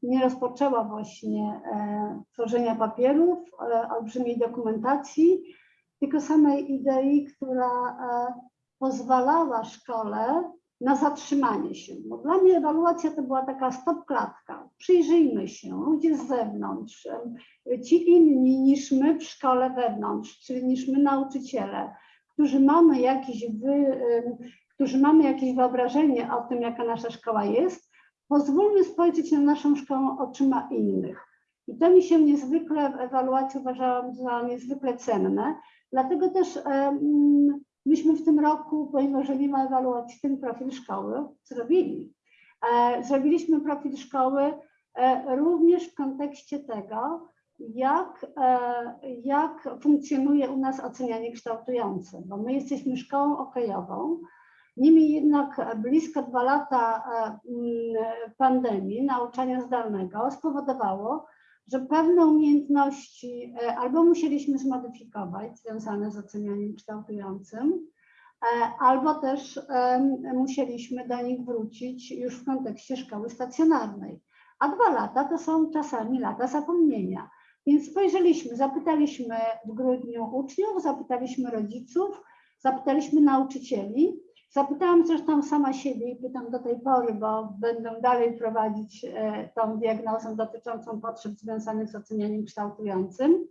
nie rozpoczęła właśnie tworzenia papierów, olbrzymiej dokumentacji, tylko samej idei, która pozwalała szkole na zatrzymanie się. Bo dla mnie ewaluacja to była taka stop klatka. Przyjrzyjmy się, ludzie z zewnątrz, ci inni niż my w szkole wewnątrz, czyli niż my nauczyciele, którzy mamy jakieś, wy, którzy mamy jakieś wyobrażenie o tym, jaka nasza szkoła jest, pozwólmy spojrzeć na naszą szkołę oczyma innych. I to mi się niezwykle w ewaluacji uważałam za niezwykle cenne. Dlatego też myśmy w tym roku, pomimo że nie ma ewaluacji, ten profil szkoły zrobili. E, Zrobiliśmy profil szkoły e, również w kontekście tego, jak, e, jak funkcjonuje u nas ocenianie kształtujące, bo my jesteśmy szkołą okejową. Niemniej jednak blisko dwa lata pandemii, nauczania zdalnego spowodowało, że pewne umiejętności e, albo musieliśmy zmodyfikować związane z ocenianiem kształtującym, e, albo też musieliśmy do nich wrócić już w kontekście szkoły stacjonarnej. A dwa lata to są czasami lata zapomnienia. Więc spojrzeliśmy, zapytaliśmy w grudniu uczniów, zapytaliśmy rodziców, zapytaliśmy nauczycieli. Zapytałam zresztą sama siebie i pytam do tej pory, bo będę dalej prowadzić e, tą diagnozę dotyczącą potrzeb związanych z ocenianiem kształtującym.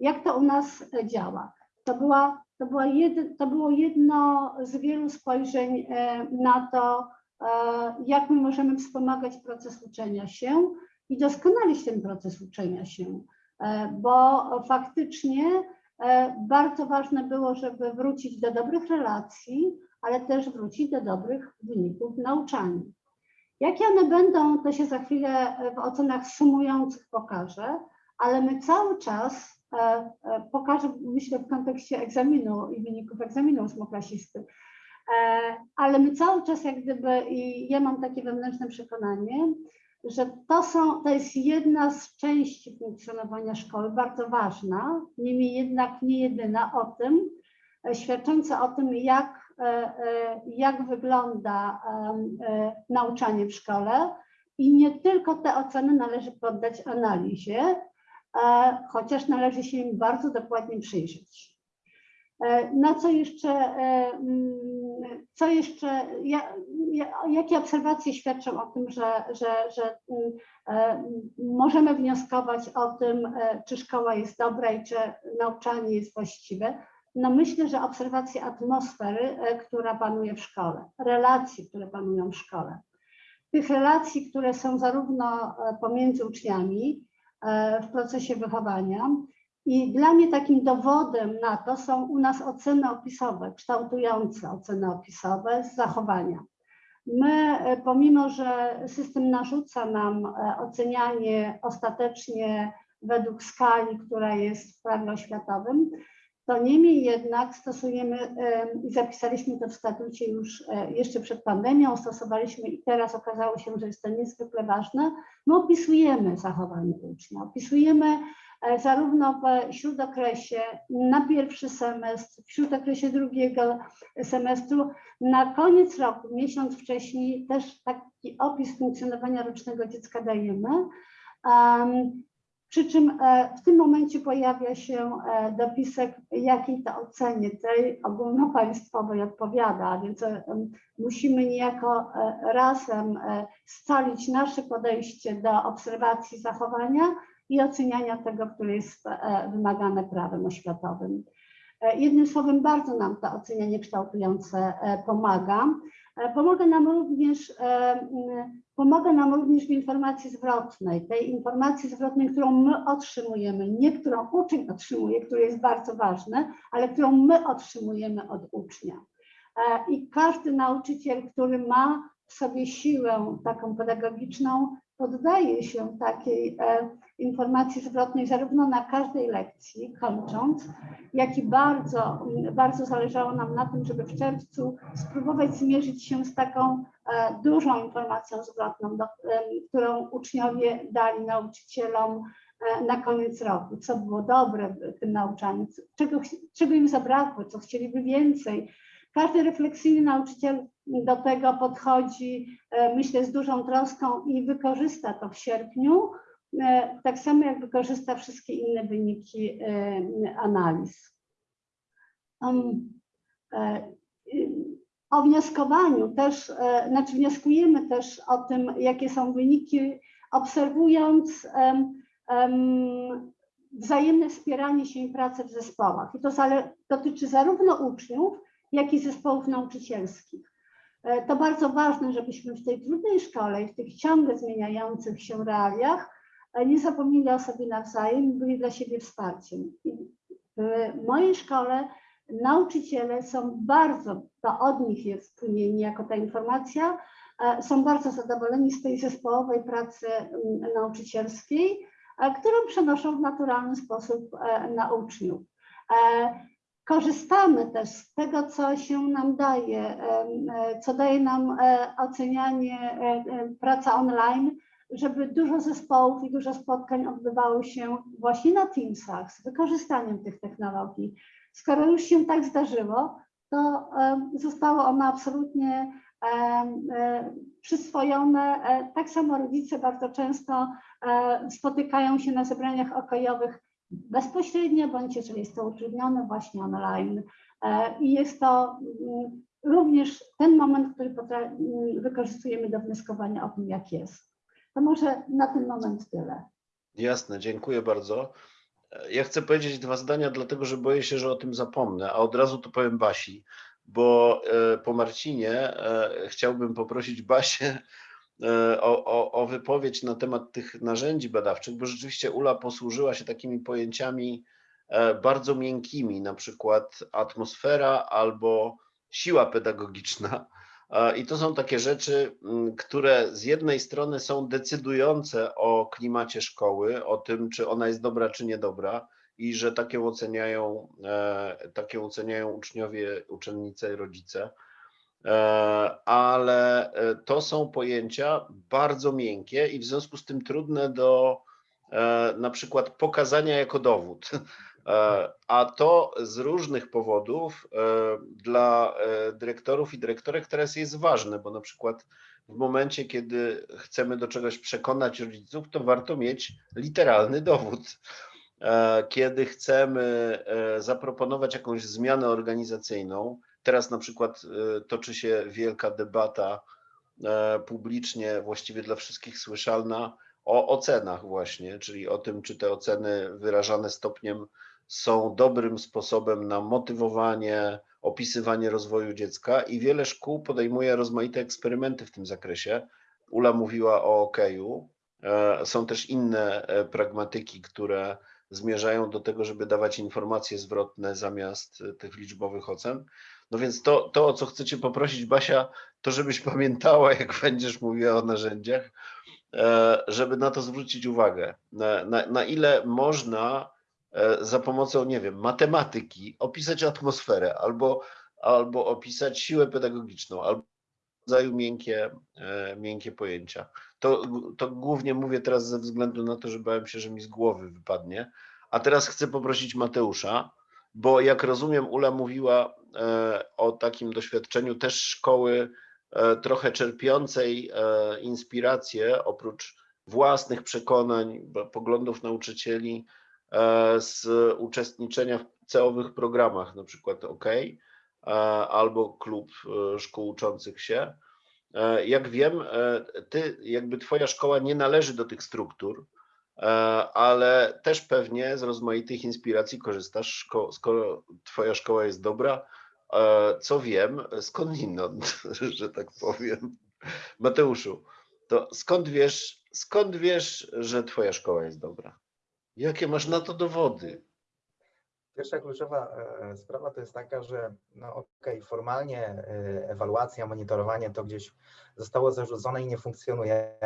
Jak to u nas e, działa? To, była, to, była jed, to było jedno z wielu spojrzeń e, na to, jak my możemy wspomagać proces uczenia się i doskonalić ten proces uczenia się, bo faktycznie bardzo ważne było, żeby wrócić do dobrych relacji, ale też wrócić do dobrych wyników w nauczaniu. Jakie one będą, to się za chwilę w ocenach sumujących pokażę, ale my cały czas, e, e, pokażę myślę w kontekście egzaminu i wyników egzaminu ósmoklasisty, e, ale my cały czas jak gdyby, i ja mam takie wewnętrzne przekonanie, że to, są, to jest jedna z części funkcjonowania szkoły, bardzo ważna, niemniej jednak nie jedyna o tym, świadcząca o tym, jak jak wygląda e, nauczanie w szkole i nie tylko te oceny należy poddać analizie, e, chociaż należy się im bardzo dokładnie przyjrzeć. E, Na co jeszcze, e, mm, co jeszcze, ja- ja- jakie obserwacje świadczą o tym, że, że, że mm, e, możemy wnioskować o tym, e, czy szkoła jest dobra i czy nauczanie jest właściwe? No myślę, że obserwacja atmosfery, e, która panuje w szkole, relacji, które panują w szkole. Tych relacji, które są zarówno e, pomiędzy uczniami e, w procesie wychowania i dla mnie takim dowodem na to są u nas oceny opisowe, kształtujące oceny opisowe z zachowania. My, pomimo że system narzuca nam ocenianie ostatecznie według skali, która jest w prawie oświatowym, to niemniej jednak stosujemy em, i zapisaliśmy to w statucie już e, jeszcze przed pandemią, stosowaliśmy i teraz okazało się, że jest to niezwykle ważne. My opisujemy zachowanie ucznia, opisujemy e, zarówno w śródokresie na pierwszy semestr, w śródokresie drugiego semestru, na koniec roku, miesiąc wcześniej, też taki opis funkcjonowania rocznego dziecka dajemy. Em, Przy czym e, w tym momencie pojawia się e, dopisek, jakiej to ocenie tej ogólnopaństwowej odpowiada, więc e, musimy niejako razem scalić nasze podejście do obserwacji zachowania i oceniania tego, które jest wymagane prawem oświatowym. Jednym słowem, bardzo nam to ocenianie kształtujące pomaga. E, Pomaga nam również, e, m, pomaga nam również w informacji zwrotnej, tej informacji zwrotnej, którą my otrzymujemy, nie którą uczeń otrzymuje, które jest bardzo ważne, ale którą my otrzymujemy od ucznia. E, I każdy nauczyciel, który ma w sobie siłę taką pedagogiczną, poddaje się takiej informacji zwrotnej zarówno na każdej lekcji, kończąc, jak i bardzo, bardzo zależało nam na tym, żeby w czerwcu spróbować zmierzyć się z taką e, dużą informacją zwrotną, do, którą uczniowie dali nauczycielom e, na koniec roku, co było dobre w tym nauczaniu, czego, czego im zabrakło, co chcieliby więcej. Każdy refleksyjny nauczyciel do tego podchodzi, e, myślę, z dużą troską i wykorzysta to w sierpniu, tak samo jak wykorzysta wszystkie inne wyniki e, analiz. E, O wnioskowaniu też, e, znaczy wnioskujemy też o tym, jakie są wyniki, obserwując em, em, wzajemne wspieranie się i pracę w zespołach. I to dotyczy zarówno uczniów, jak i zespołów nauczycielskich. E, To bardzo ważne, żebyśmy w tej trudnej szkole i w tych ciągle zmieniających się realiach e, nie zapomnieli o sobie nawzajem i byli dla siebie wsparciem. W mojej szkole nauczyciele są bardzo, to od nich jest płynienie jako ta informacja, e, są bardzo zadowoleni z tej zespołowej pracy mm, nauczycielskiej, e, którą przenoszą w naturalny sposób e, na uczniów. Korzystamy też z tego, co się nam daje, co daje nam ocenianie, praca online, żeby dużo zespołów i dużo spotkań odbywało się właśnie na Teamsach z wykorzystaniem tych technologii. Skoro już się tak zdarzyło, to em, zostało ono absolutnie e, przyswojone. E, Tak samo rodzice bardzo często e, spotykają się na zebraniach okojowych bezpośrednio, bądź jeżeli jest to utrudnione właśnie online. I jest to mm, również ten moment, który mm, wykorzystujemy do wnioskowania o tym, jak jest. To może na ten moment tyle. Jasne, dziękuję bardzo. Ja chcę powiedzieć dwa zdania, dlatego że boję się, że o tym zapomnę, a od razu to powiem Basi, bo e, po Marcinie e, chciałbym poprosić Basię e, o, o, o wypowiedź na temat tych narzędzi badawczych, bo rzeczywiście Ula posłużyła się takimi pojęciami bardzo miękkimi, na przykład atmosfera albo siła pedagogiczna. I to są takie rzeczy, m, które z jednej strony są decydujące o klimacie szkoły, o tym, czy ona jest dobra, czy niedobra, i że takie oceniają, e, takie oceniają uczniowie, uczennice i rodzice. E, Ale e, to są pojęcia bardzo miękkie i w związku z tym trudne do na przykład pokazania jako dowód. E, A to z różnych powodów e, dla e, dyrektorów i dyrektorek teraz jest ważne, bo na przykład w momencie, kiedy chcemy do czegoś przekonać rodziców, to warto mieć literalny dowód. Kiedy chcemy zaproponować jakąś zmianę organizacyjną, teraz na przykład toczy się wielka debata publicznie, właściwie dla wszystkich słyszalna, o ocenach właśnie, czyli o tym, czy te oceny wyrażane stopniem są dobrym sposobem na motywowanie, opisywanie rozwoju dziecka i wiele szkół podejmuje rozmaite eksperymenty w tym zakresie. Ula mówiła o okeju. E, Są też inne e, pragmatyki, które zmierzają do tego, żeby dawać informacje zwrotne zamiast e, tych liczbowych ocen. No więc to, to, o co chcecie poprosić, Basia, to żebyś pamiętała, jak będziesz mówiła o narzędziach, żeby na to zwrócić uwagę. Na, na, na ile można za pomocą, nie wiem, matematyki opisać atmosferę albo, albo opisać siłę pedagogiczną, albo rodzaju miękkie, e, miękkie pojęcia. To, to głównie mówię teraz ze względu na to, że bałem się, że mi z głowy wypadnie. A teraz chcę poprosić Mateusza, bo jak rozumiem, Ula mówiła e, o takim doświadczeniu też szkoły e, trochę czerpiącej e, inspirację oprócz własnych przekonań, poglądów nauczycieli e, z uczestniczenia w celowych programach, na przykład OK e, albo klub e, szkół uczących się. E, Jak wiem, e, ty, jakby twoja szkoła nie należy do tych struktur, e, ale też pewnie z rozmaitych inspiracji korzystasz, skoro twoja szkoła jest dobra. E, Co wiem, skądinąd, że tak powiem. Mateuszu, to skąd wiesz, skąd wiesz, że twoja szkoła jest dobra? Jakie masz na to dowody? Pierwsza kluczowa e, sprawa to jest taka, że no okej, formalnie e, ewaluacja, monitorowanie to gdzieś zostało zarzucone i nie funkcjonuje,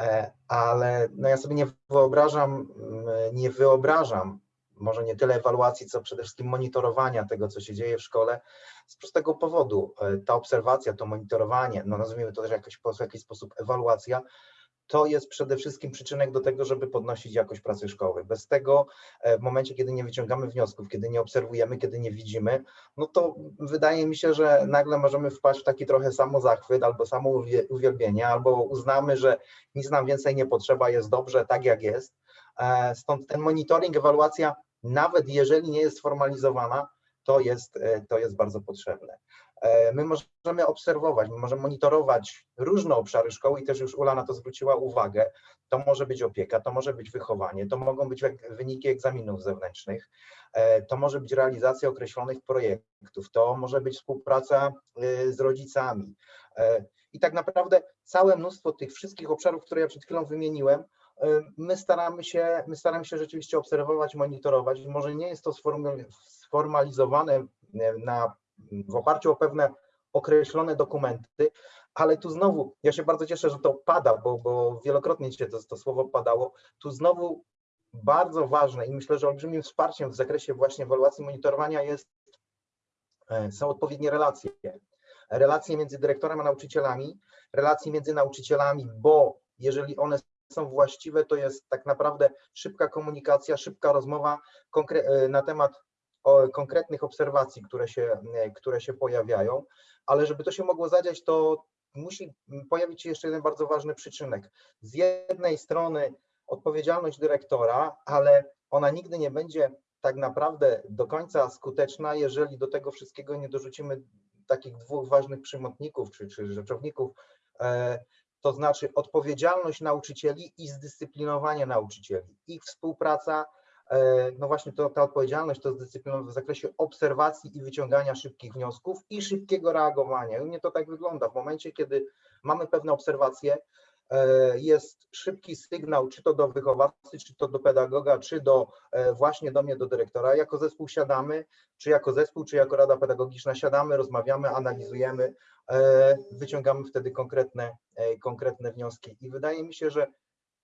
e, ale no ja sobie nie wyobrażam, mm, nie wyobrażam może nie tyle ewaluacji, co przede wszystkim monitorowania tego, co się dzieje w szkole z prostego powodu. Ta obserwacja, to monitorowanie, no nazwijmy to też jakoś, w jakiś sposób ewaluacja, to jest przede wszystkim przyczynek do tego, żeby podnosić jakość pracy szkoły. Bez tego e, w momencie, kiedy nie wyciągamy wniosków, kiedy nie obserwujemy, kiedy nie widzimy, no to wydaje mi się, że nagle możemy wpaść w taki trochę samozachwyt albo samo uwie- uwielbienie, albo uznamy, że nic nam więcej nie potrzeba, jest dobrze tak jak jest. E, Stąd ten monitoring, ewaluacja, nawet jeżeli nie jest sformalizowana, to jest, e, to jest bardzo potrzebne. E, My możemy obserwować, my możemy monitorować różne obszary szkoły i też już Ula na to zwróciła uwagę. To może być opieka, to może być wychowanie, to mogą być wyniki egzaminów zewnętrznych, e, to może być realizacja określonych projektów, to może być współpraca y, z rodzicami. E, I tak naprawdę całe mnóstwo tych wszystkich obszarów, które ja przed chwilą wymieniłem, y, my staramy się, my staramy się rzeczywiście obserwować, monitorować. Może nie jest to sformalizowane y, na, w oparciu o pewne określone dokumenty, ale tu znowu, ja się bardzo cieszę, że to pada, bo, bo wielokrotnie dzisiaj to, to słowo padało. Tu znowu bardzo ważne i myślę, że olbrzymim wsparciem w zakresie właśnie ewaluacji monitorowania jest, e, są odpowiednie relacje. Relacje między dyrektorem a nauczycielami, relacje między nauczycielami, bo jeżeli one są właściwe, to jest tak naprawdę szybka komunikacja, szybka rozmowa e, na temat konkretnych obserwacji, które się, e, które się pojawiają, ale żeby to się mogło zadziać, to musi pojawić się jeszcze jeden bardzo ważny przyczynek. Z jednej strony odpowiedzialność dyrektora, ale ona nigdy nie będzie tak naprawdę do końca skuteczna, jeżeli do tego wszystkiego nie dorzucimy takich dwóch ważnych przymotników czy, czy rzeczowników, e, to znaczy odpowiedzialność nauczycieli i zdyscyplinowanie nauczycieli. Ich współpraca, no właśnie to, ta odpowiedzialność to zdyscyplinowanie w zakresie obserwacji i wyciągania szybkich wniosków i szybkiego reagowania. U mnie to tak wygląda. W momencie, kiedy mamy pewne obserwacje, e, jest szybki sygnał, czy to do wychowawcy, czy to do pedagoga, czy do e, właśnie do mnie, do dyrektora. Jako zespół siadamy, czy jako zespół, czy jako rada pedagogiczna siadamy, rozmawiamy, analizujemy, e, wyciągamy wtedy konkretne, e, konkretne wnioski. I wydaje mi się, że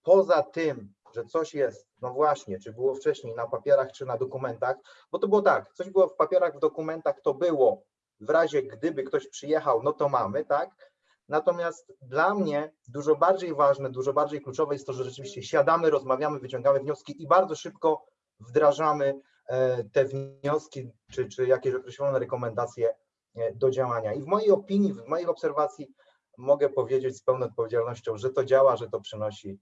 poza tym, że coś jest, no właśnie, czy było wcześniej na papierach, czy na dokumentach, bo to było tak, coś było w papierach, w dokumentach, to było w razie gdyby ktoś przyjechał, no to mamy, tak? Natomiast dla mnie dużo bardziej ważne, dużo bardziej kluczowe jest to, że rzeczywiście siadamy, rozmawiamy, wyciągamy wnioski i bardzo szybko wdrażamy e, te wnioski czy, czy jakieś określone rekomendacje e, do działania. I w mojej opinii, w mojej obserwacji mogę powiedzieć z pełną odpowiedzialnością, że to działa, że to przynosi.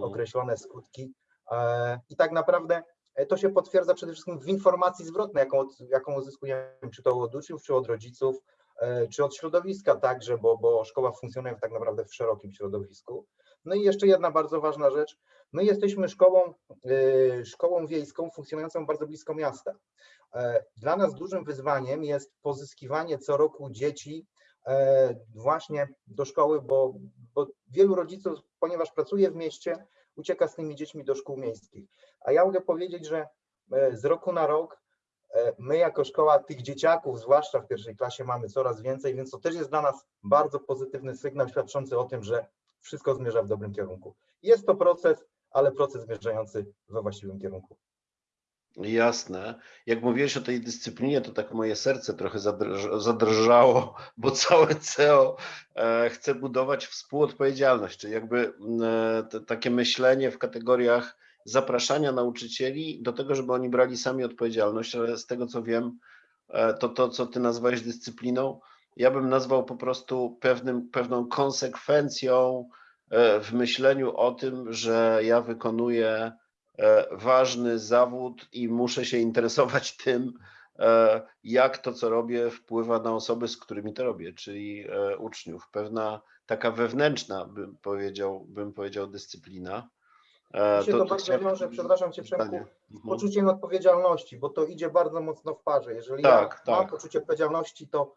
Określone skutki. E, I tak naprawdę e, to się potwierdza przede wszystkim w informacji zwrotnej, jaką, jaką uzyskujemy, czy to od uczniów, czy od rodziców, e, czy od środowiska także, bo, bo szkoła funkcjonuje tak naprawdę w szerokim środowisku. No i jeszcze jedna bardzo ważna rzecz. My jesteśmy szkołą, e, szkołą wiejską funkcjonującą bardzo blisko miasta. E, Dla nas dużym wyzwaniem jest pozyskiwanie co roku dzieci e, właśnie do szkoły, bo, bo wielu rodziców, ponieważ pracuje w mieście, ucieka z tymi dziećmi do szkół miejskich. A ja mogę powiedzieć, że e, z roku na rok e, my jako szkoła tych dzieciaków, zwłaszcza w pierwszej klasie, mamy coraz więcej, więc to też jest dla nas bardzo pozytywny sygnał świadczący o tym, że wszystko zmierza w dobrym kierunku. Jest to proces, ale proces zmierzający we właściwym kierunku. Jasne. Jak mówiłeś o tej dyscyplinie, to tak moje serce trochę zadrż- zadrżało, bo całe CEO e, chce budować współodpowiedzialność, czyli jakby e, takie myślenie w kategoriach zapraszania nauczycieli do tego, żeby oni brali sami odpowiedzialność, ale z tego co wiem, e, to to, co ty nazwałeś dyscypliną, ja bym nazwał po prostu pewnym, pewną konsekwencją w myśleniu o tym, że ja wykonuję ważny zawód i muszę się interesować tym, e, jak to, co robię, wpływa na osoby, z którymi to robię, czyli e, uczniów. Pewna taka wewnętrzna, bym powiedział, bym powiedział dyscyplina. E, się to bardzo chciałem- wiąże, przepraszam cię Przemku, Mhm. poczuciem odpowiedzialności, bo to idzie bardzo mocno w parze. Jeżeli Tak, ja mam tak. poczucie odpowiedzialności, to,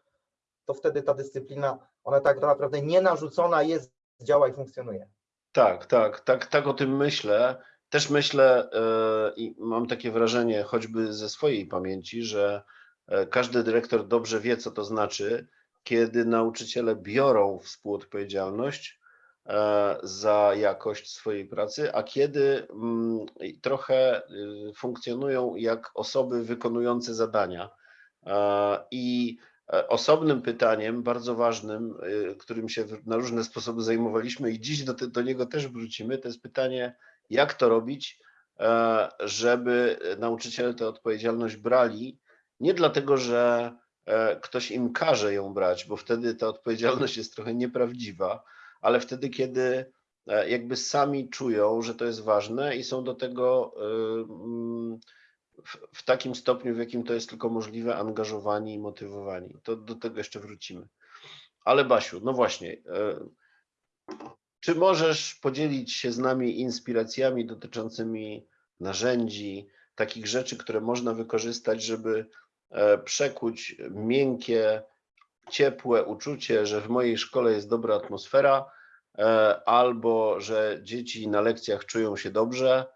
to wtedy ta dyscyplina, ona tak naprawdę nie narzucona jest, działa i funkcjonuje. Tak, tak, tak, tak o tym myślę. Też myślę e, i mam takie wrażenie, choćby ze swojej pamięci, że e, każdy dyrektor dobrze wie, co to znaczy, kiedy nauczyciele biorą współodpowiedzialność e, za jakość swojej pracy, a kiedy mm, trochę y, funkcjonują jak osoby wykonujące zadania. I Osobnym pytaniem, bardzo ważnym, y, którym się na różne sposoby zajmowaliśmy i dziś do, te- do niego też wrócimy, to jest pytanie, jak to robić, e, żeby nauczyciele tę odpowiedzialność brali, nie dlatego, że e, ktoś im każe ją brać, bo wtedy ta odpowiedzialność jest trochę nieprawdziwa, ale wtedy, kiedy e, jakby sami czują, że to jest ważne i są do tego mm, w, takim stopniu, w jakim to jest tylko możliwe, angażowani i motywowani. To do tego jeszcze wrócimy. Ale Basiu, no właśnie, czy możesz podzielić się z nami inspiracjami dotyczącymi narzędzi, takich rzeczy, które można wykorzystać, żeby e, przekuć miękkie, ciepłe uczucie, że w mojej szkole jest dobra atmosfera, e, albo że dzieci na lekcjach czują się dobrze,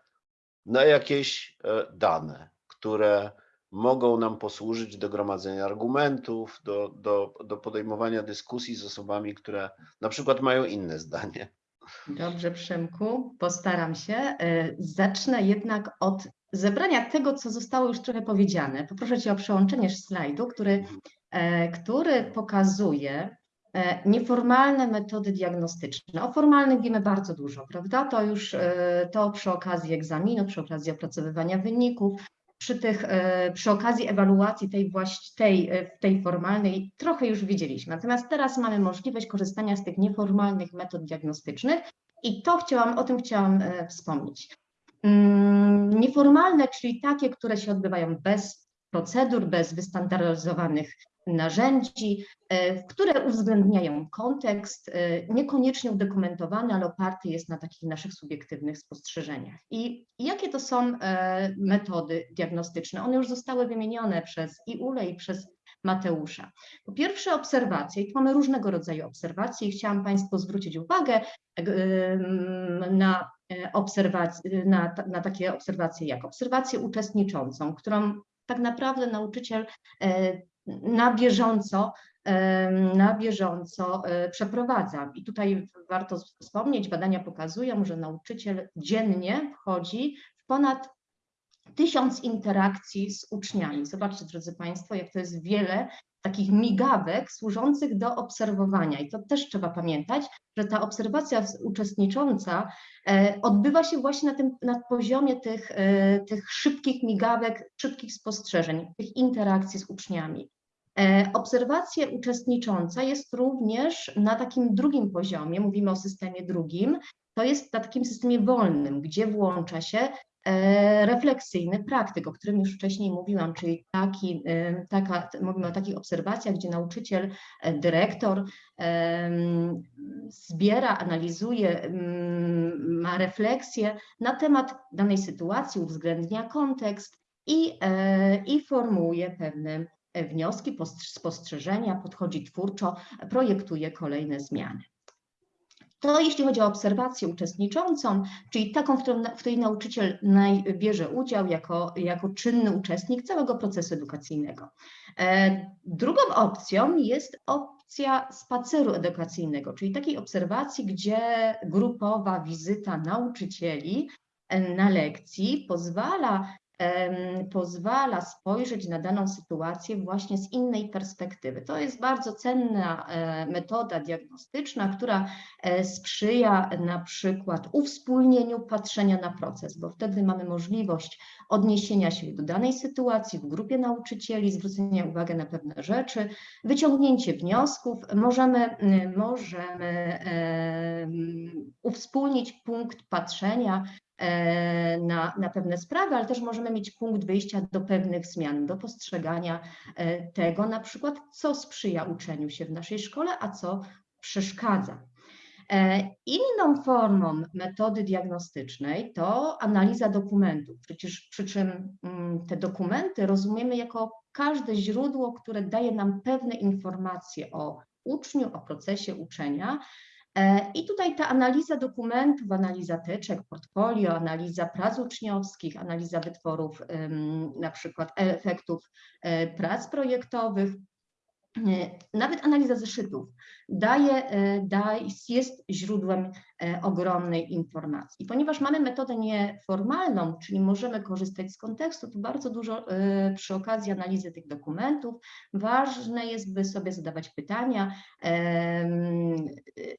na jakieś e, dane, które mogą nam posłużyć do gromadzenia argumentów, do, do, do podejmowania dyskusji z osobami, które na przykład mają inne zdanie. Dobrze, Przemku, postaram się. E, Zacznę jednak od zebrania tego, co zostało już trochę powiedziane. Poproszę Cię o przełączenie slajdu, który, e, który pokazuje e, nieformalne metody diagnostyczne. O formalnych wiemy bardzo dużo, prawda? To już to przy okazji egzaminu, przy okazji opracowywania wyników, przy, tych, e, przy okazji ewaluacji tej, tej, e, tej formalnej trochę już widzieliśmy. Natomiast teraz mamy możliwość korzystania z tych nieformalnych metod diagnostycznych i to chciałam, o tym chciałam e, wspomnieć. Mm, Nieformalne, czyli takie, które się odbywają bez procedur, bez wystandaryzowanych narzędzi, e, które uwzględniają kontekst, e, niekoniecznie udokumentowany, ale oparty jest na takich naszych subiektywnych spostrzeżeniach. I jakie to są e, metody diagnostyczne? One już zostały wymienione przez i Ule, i przez Mateusza. Po pierwsze obserwacje, i tu mamy różnego rodzaju obserwacje i chciałam Państwu zwrócić uwagę em, na obserwacje, na, na takie obserwacje jak obserwację uczestniczącą, którą tak naprawdę nauczyciel na bieżąco, na bieżąco e, przeprowadza. I tutaj warto wspomnieć, badania pokazują, że nauczyciel dziennie wchodzi w ponad tysiąc interakcji z uczniami. Zobaczcie, drodzy Państwo, jak to jest wiele takich migawek służących do obserwowania. I to też trzeba pamiętać, że ta obserwacja uczestnicząca e, odbywa się właśnie na tym na poziomie tych, e, tych szybkich migawek, szybkich spostrzeżeń, tych interakcji z uczniami. E, Obserwacja uczestnicząca jest również na takim drugim poziomie, mówimy o systemie drugim, to jest na takim systemie wolnym, gdzie włącza się e, refleksyjny praktyk, o którym już wcześniej mówiłam, czyli taki, e, taka, mówimy o takich obserwacjach, gdzie nauczyciel, dyrektor zbiera, analizuje, ma refleksję na temat danej sytuacji, uwzględnia kontekst i, i formułuje pewne wnioski, postrz- spostrzeżenia, podchodzi twórczo, projektuje kolejne zmiany. To jeśli chodzi o obserwację uczestniczącą, czyli taką, w, którą, w której nauczyciel bierze udział jako, jako czynny uczestnik całego procesu edukacyjnego. E, drugą opcją jest opcja spaceru edukacyjnego, czyli takiej obserwacji, gdzie grupowa wizyta nauczycieli na lekcji pozwala pozwala spojrzeć na daną sytuację właśnie z innej perspektywy. To jest bardzo cenna e, metoda diagnostyczna, która e, sprzyja na przykład uwspólnieniu patrzenia na proces, bo wtedy mamy możliwość odniesienia się do danej sytuacji w grupie nauczycieli, zwrócenia uwagi na pewne rzeczy, wyciągnięcie wniosków. Możemy, możemy em, uwspólnić punkt patrzenia na, na pewne sprawy, ale też możemy mieć punkt wyjścia do pewnych zmian, do postrzegania e, tego na przykład, co sprzyja uczeniu się w naszej szkole, a co przeszkadza. E, Inną formą metody diagnostycznej to analiza dokumentów. Przecież przy czym mm, te dokumenty rozumiemy jako każde źródło, które daje nam pewne informacje o uczniu, o procesie uczenia. E, I tutaj ta analiza dokumentów, analiza teczek, portfolio, analiza prac uczniowskich, analiza wytworów, na przykład efektów e, prac projektowych, E, Nawet analiza zeszytów daje, e, daje, jest źródłem e, ogromnej informacji. Ponieważ mamy metodę nieformalną, czyli możemy korzystać z kontekstu, to bardzo dużo e, przy okazji analizy tych dokumentów ważne jest, by sobie zadawać pytania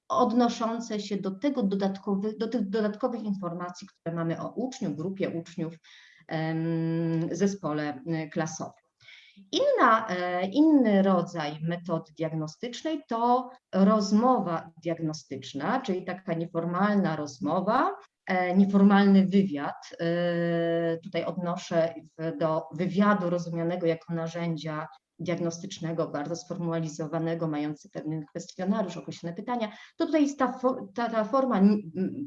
odnoszące się do tego dodatkowych, do tych dodatkowych informacji, które mamy o uczniu, grupie uczniów, zespole e, klasowym. Inna, e, inny rodzaj metody diagnostycznej to rozmowa diagnostyczna, czyli taka nieformalna rozmowa, e, nieformalny wywiad. E, Tutaj odnoszę do wywiadu rozumianego jako narzędzia diagnostycznego, bardzo sformalizowanego, mający pewien kwestionariusz, określone pytania. To tutaj jest ta, ta, ta forma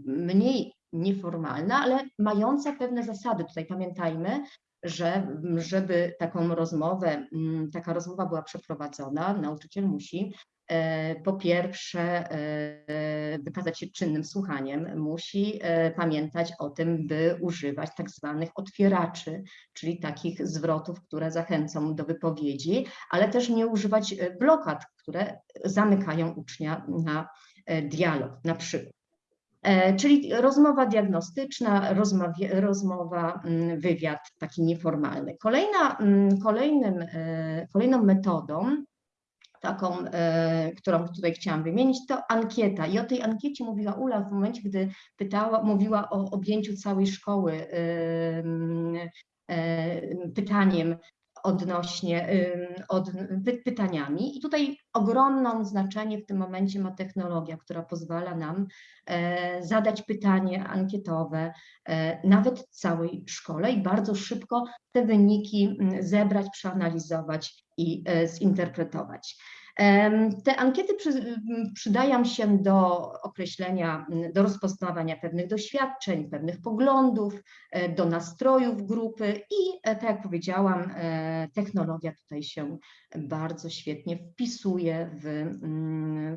mniej nieformalna, ale mająca pewne zasady. Tutaj pamiętajmy, że żeby taką rozmowę, mm, taka rozmowa była przeprowadzona, nauczyciel musi e, po pierwsze e, wykazać się czynnym słuchaniem, musi e, pamiętać o tym, by używać tak zwanych otwieraczy, czyli takich zwrotów, które zachęcą do wypowiedzi, ale też nie używać blokad, które zamykają ucznia na dialog, na przykład. E, Czyli rozmowa diagnostyczna, rozmowie, rozmowa, mm, wywiad taki nieformalny. Kolejna, mm, kolejnym, e, kolejną metodą, taką, e, którą tutaj chciałam wymienić, to ankieta. I o tej ankiecie mówiła Ula w momencie, gdy pytała, mówiła o objęciu całej szkoły em, pytaniem odnośnie od, py, pytaniami. I tutaj ogromne znaczenie w tym momencie ma technologia, która pozwala nam e, zadać pytanie ankietowe e, nawet całej szkole i bardzo szybko te wyniki mm, zebrać, przeanalizować i e, zinterpretować. Te ankiety przydają się do określenia, do rozpoznawania pewnych doświadczeń, pewnych poglądów, e, do nastrojów grupy i e, tak jak powiedziałam, e, technologia tutaj się bardzo świetnie wpisuje w,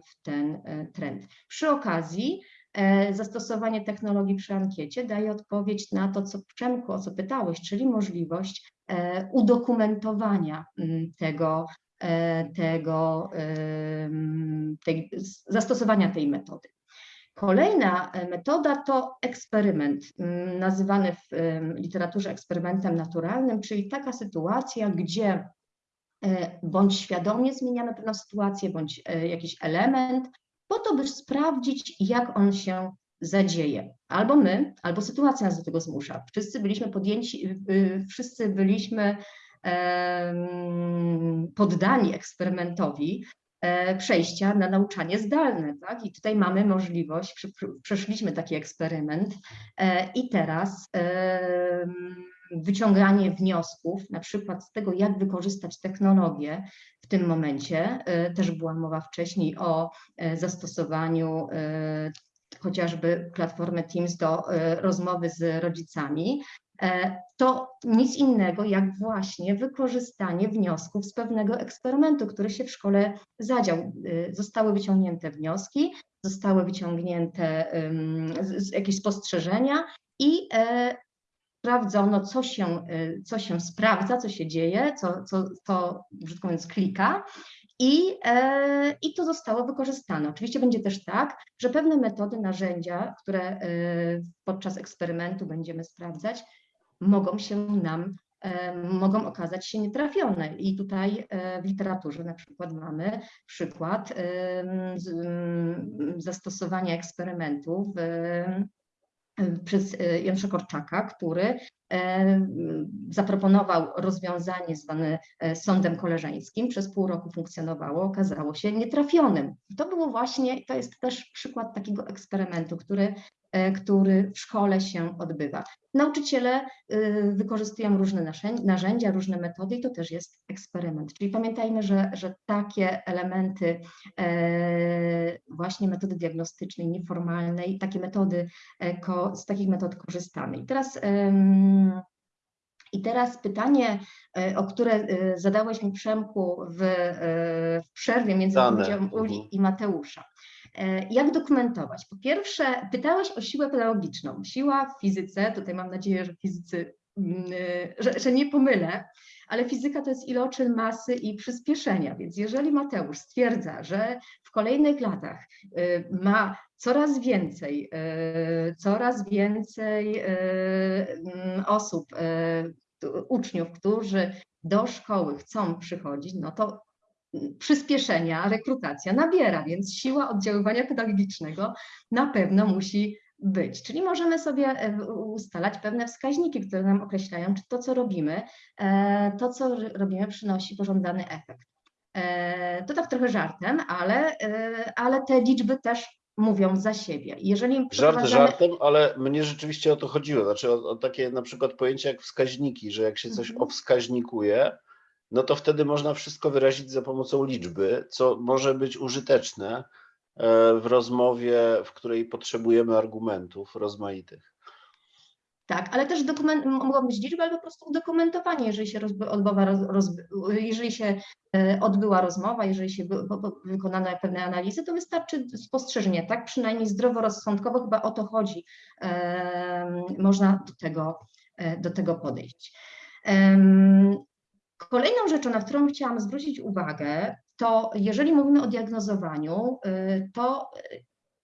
w ten trend. Przy okazji zastosowanie technologii przy ankiecie daje odpowiedź na to, co Przemku, o co pytałeś, czyli możliwość udokumentowania tego, tego em, tej, zastosowania tej metody. Kolejna e, metoda to eksperyment, m, nazywany w literaturze eksperymentem naturalnym, czyli taka sytuacja, gdzie e, bądź świadomie zmieniamy pewną sytuację, bądź e, jakiś element, po to, by sprawdzić, jak on się zadzieje. Albo my, albo sytuacja nas do tego zmusza. Wszyscy byliśmy podjęci, wszyscy byliśmy poddani eksperymentowi e, przejścia na nauczanie zdalne. Tak? I tutaj mamy możliwość, przeszliśmy taki eksperyment e, i teraz wyciąganie wniosków, na przykład z tego, jak wykorzystać technologię w tym momencie. E, Też była mowa wcześniej o zastosowaniu chociażby platformy Teams do rozmowy z rodzicami. E, To nic innego jak właśnie wykorzystanie wniosków z pewnego eksperymentu, który się w szkole zadział. E, Zostały wyciągnięte wnioski, zostały wyciągnięte jakieś spostrzeżenia i e, sprawdzono, co się, e, co się sprawdza, co się dzieje, co, co, co brzydko mówiąc, klika. I, e, I to zostało wykorzystane. Oczywiście będzie też tak, że pewne metody, narzędzia, które e, podczas eksperymentu będziemy sprawdzać, mogą się nam e, mogą okazać się nietrafione. I tutaj e, w literaturze na przykład mamy przykład em, z- m, zastosowania eksperymentów przez e, Janusza Korczaka, który e, zaproponował rozwiązanie zwane e, sądem koleżeńskim, przez pół roku funkcjonowało, okazało się nietrafionym. To było właśnie, to jest też przykład takiego eksperymentu, który, e, który w szkole się odbywa. Nauczyciele wykorzystują różne narzędzia, różne metody i to też jest eksperyment. Czyli pamiętajmy, że, że takie elementy e, właśnie metody diagnostycznej, nieformalnej, takie metody, e, z takich metod korzystamy. I teraz i teraz pytanie, e, o które e, zadałeś mi Przemku w, e, w przerwie między Dane. wypowiedzią Mhm. Uli i Mateusza. Jak dokumentować? Po pierwsze, pytałeś o siłę pedagogiczną. Siła w fizyce, tutaj mam nadzieję, że fizycy, mm, że, że nie pomylę, ale fizyka to jest iloczyn masy i przyspieszenia. Więc jeżeli Mateusz stwierdza, że w kolejnych latach ma coraz więcej, e, coraz więcej e, mm, osób, e, uczniów, którzy do szkoły chcą przychodzić, no to mm, przyspieszenia, rekrutacja nabiera, więc siła oddziaływania pedagogicznego na pewno musi być. Czyli możemy sobie ustalać pewne wskaźniki, które nam określają, czy to, co robimy, to, co robimy, przynosi pożądany efekt. To tak trochę żartem, ale, ale te liczby też mówią za siebie. Jeżeli Żart przeprowadzamy- żartem, ale mnie rzeczywiście o to chodziło. Znaczy o, o takie na przykład pojęcie jak wskaźniki, że jak się coś Mhm. owskaźnikuje, no to wtedy można wszystko wyrazić za pomocą liczby, co może być użyteczne e, w rozmowie, w której potrzebujemy argumentów rozmaitych. Tak, ale też dokument, mogą być liczby, ale po prostu udokumentowanie, jeżeli się rozby, odbywa, jeżeli się e, odbyła rozmowa, jeżeli się wy, wy, wy- wykonano pewne analizy, to wystarczy spostrzeżenie, tak? Przynajmniej zdroworozsądkowo chyba o to chodzi. Można do tego, e, do tego podejść. Kolejną rzeczą, na którą chciałam zwrócić uwagę, to jeżeli mówimy o diagnozowaniu, y, to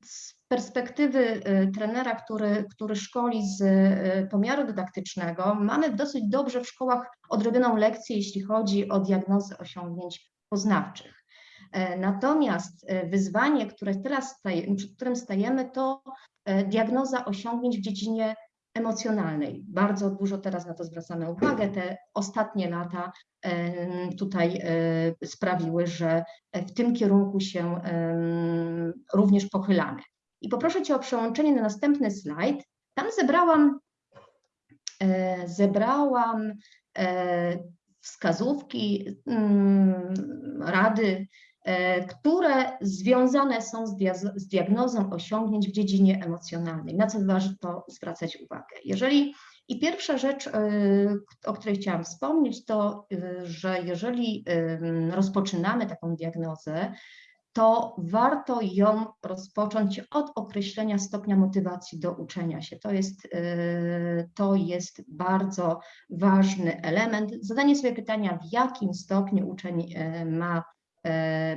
z perspektywy y, trenera, który, który szkoli z y, pomiaru dydaktycznego, mamy dosyć dobrze w szkołach odrobioną lekcję, jeśli chodzi o diagnozę osiągnięć poznawczych. E, Natomiast e, wyzwanie, które teraz staje, przed którym stajemy, to e, diagnoza osiągnięć w dziedzinie emocjonalnej. Bardzo dużo teraz na to zwracamy uwagę. Te ostatnie lata tutaj e, sprawiły, że w tym kierunku się również pochylamy. I poproszę Cię o przełączenie na następny slajd. Tam zebrałam, e, zebrałam e, wskazówki, mm, rady, e, które związane są z, diaz- z diagnozą osiągnięć w dziedzinie emocjonalnej. Na co warto zwracać uwagę? Jeżeli i pierwsza rzecz, e, o której chciałam wspomnieć, to, e, że jeżeli rozpoczynamy taką diagnozę, to warto ją rozpocząć od określenia stopnia motywacji do uczenia się. To jest, to jest bardzo ważny element. Zadanie sobie pytania, w jakim stopniu uczeń ma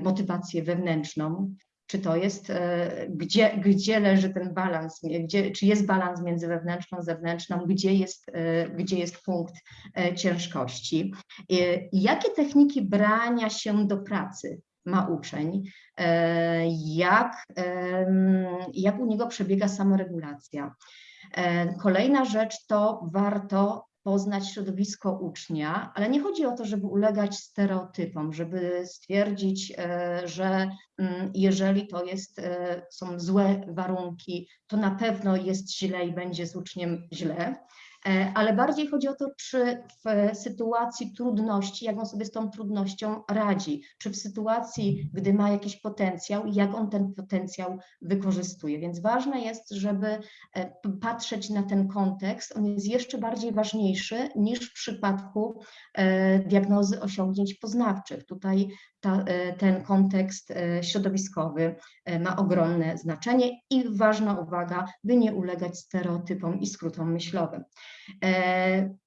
motywację wewnętrzną, czy to jest, y, gdzie, gdzie leży ten balans, gdzie, czy jest balans między wewnętrzną, zewnętrzną, gdzie jest, gdzie jest punkt ciężkości. Jakie techniki brania się do pracy ma uczeń, e, jak, jak u niego przebiega samoregulacja. E, Kolejna rzecz to warto poznać środowisko ucznia, ale nie chodzi o to, żeby ulegać stereotypom, żeby stwierdzić, e, że mm, jeżeli to jest, e, są złe warunki, to na pewno jest źle i będzie z uczniem źle. E, ale bardziej chodzi o to, czy w sytuacji trudności, jak on sobie z tą trudnością radzi, czy w sytuacji, gdy ma jakiś potencjał, jak on ten potencjał wykorzystuje. Więc ważne jest, żeby e, patrzeć na ten kontekst. On jest jeszcze bardziej ważniejszy niż w przypadku e, diagnozy osiągnięć poznawczych. Tutaj ta, e, ten kontekst e, środowiskowy e, ma ogromne znaczenie i ważna uwaga, by nie ulegać stereotypom i skrótom myślowym.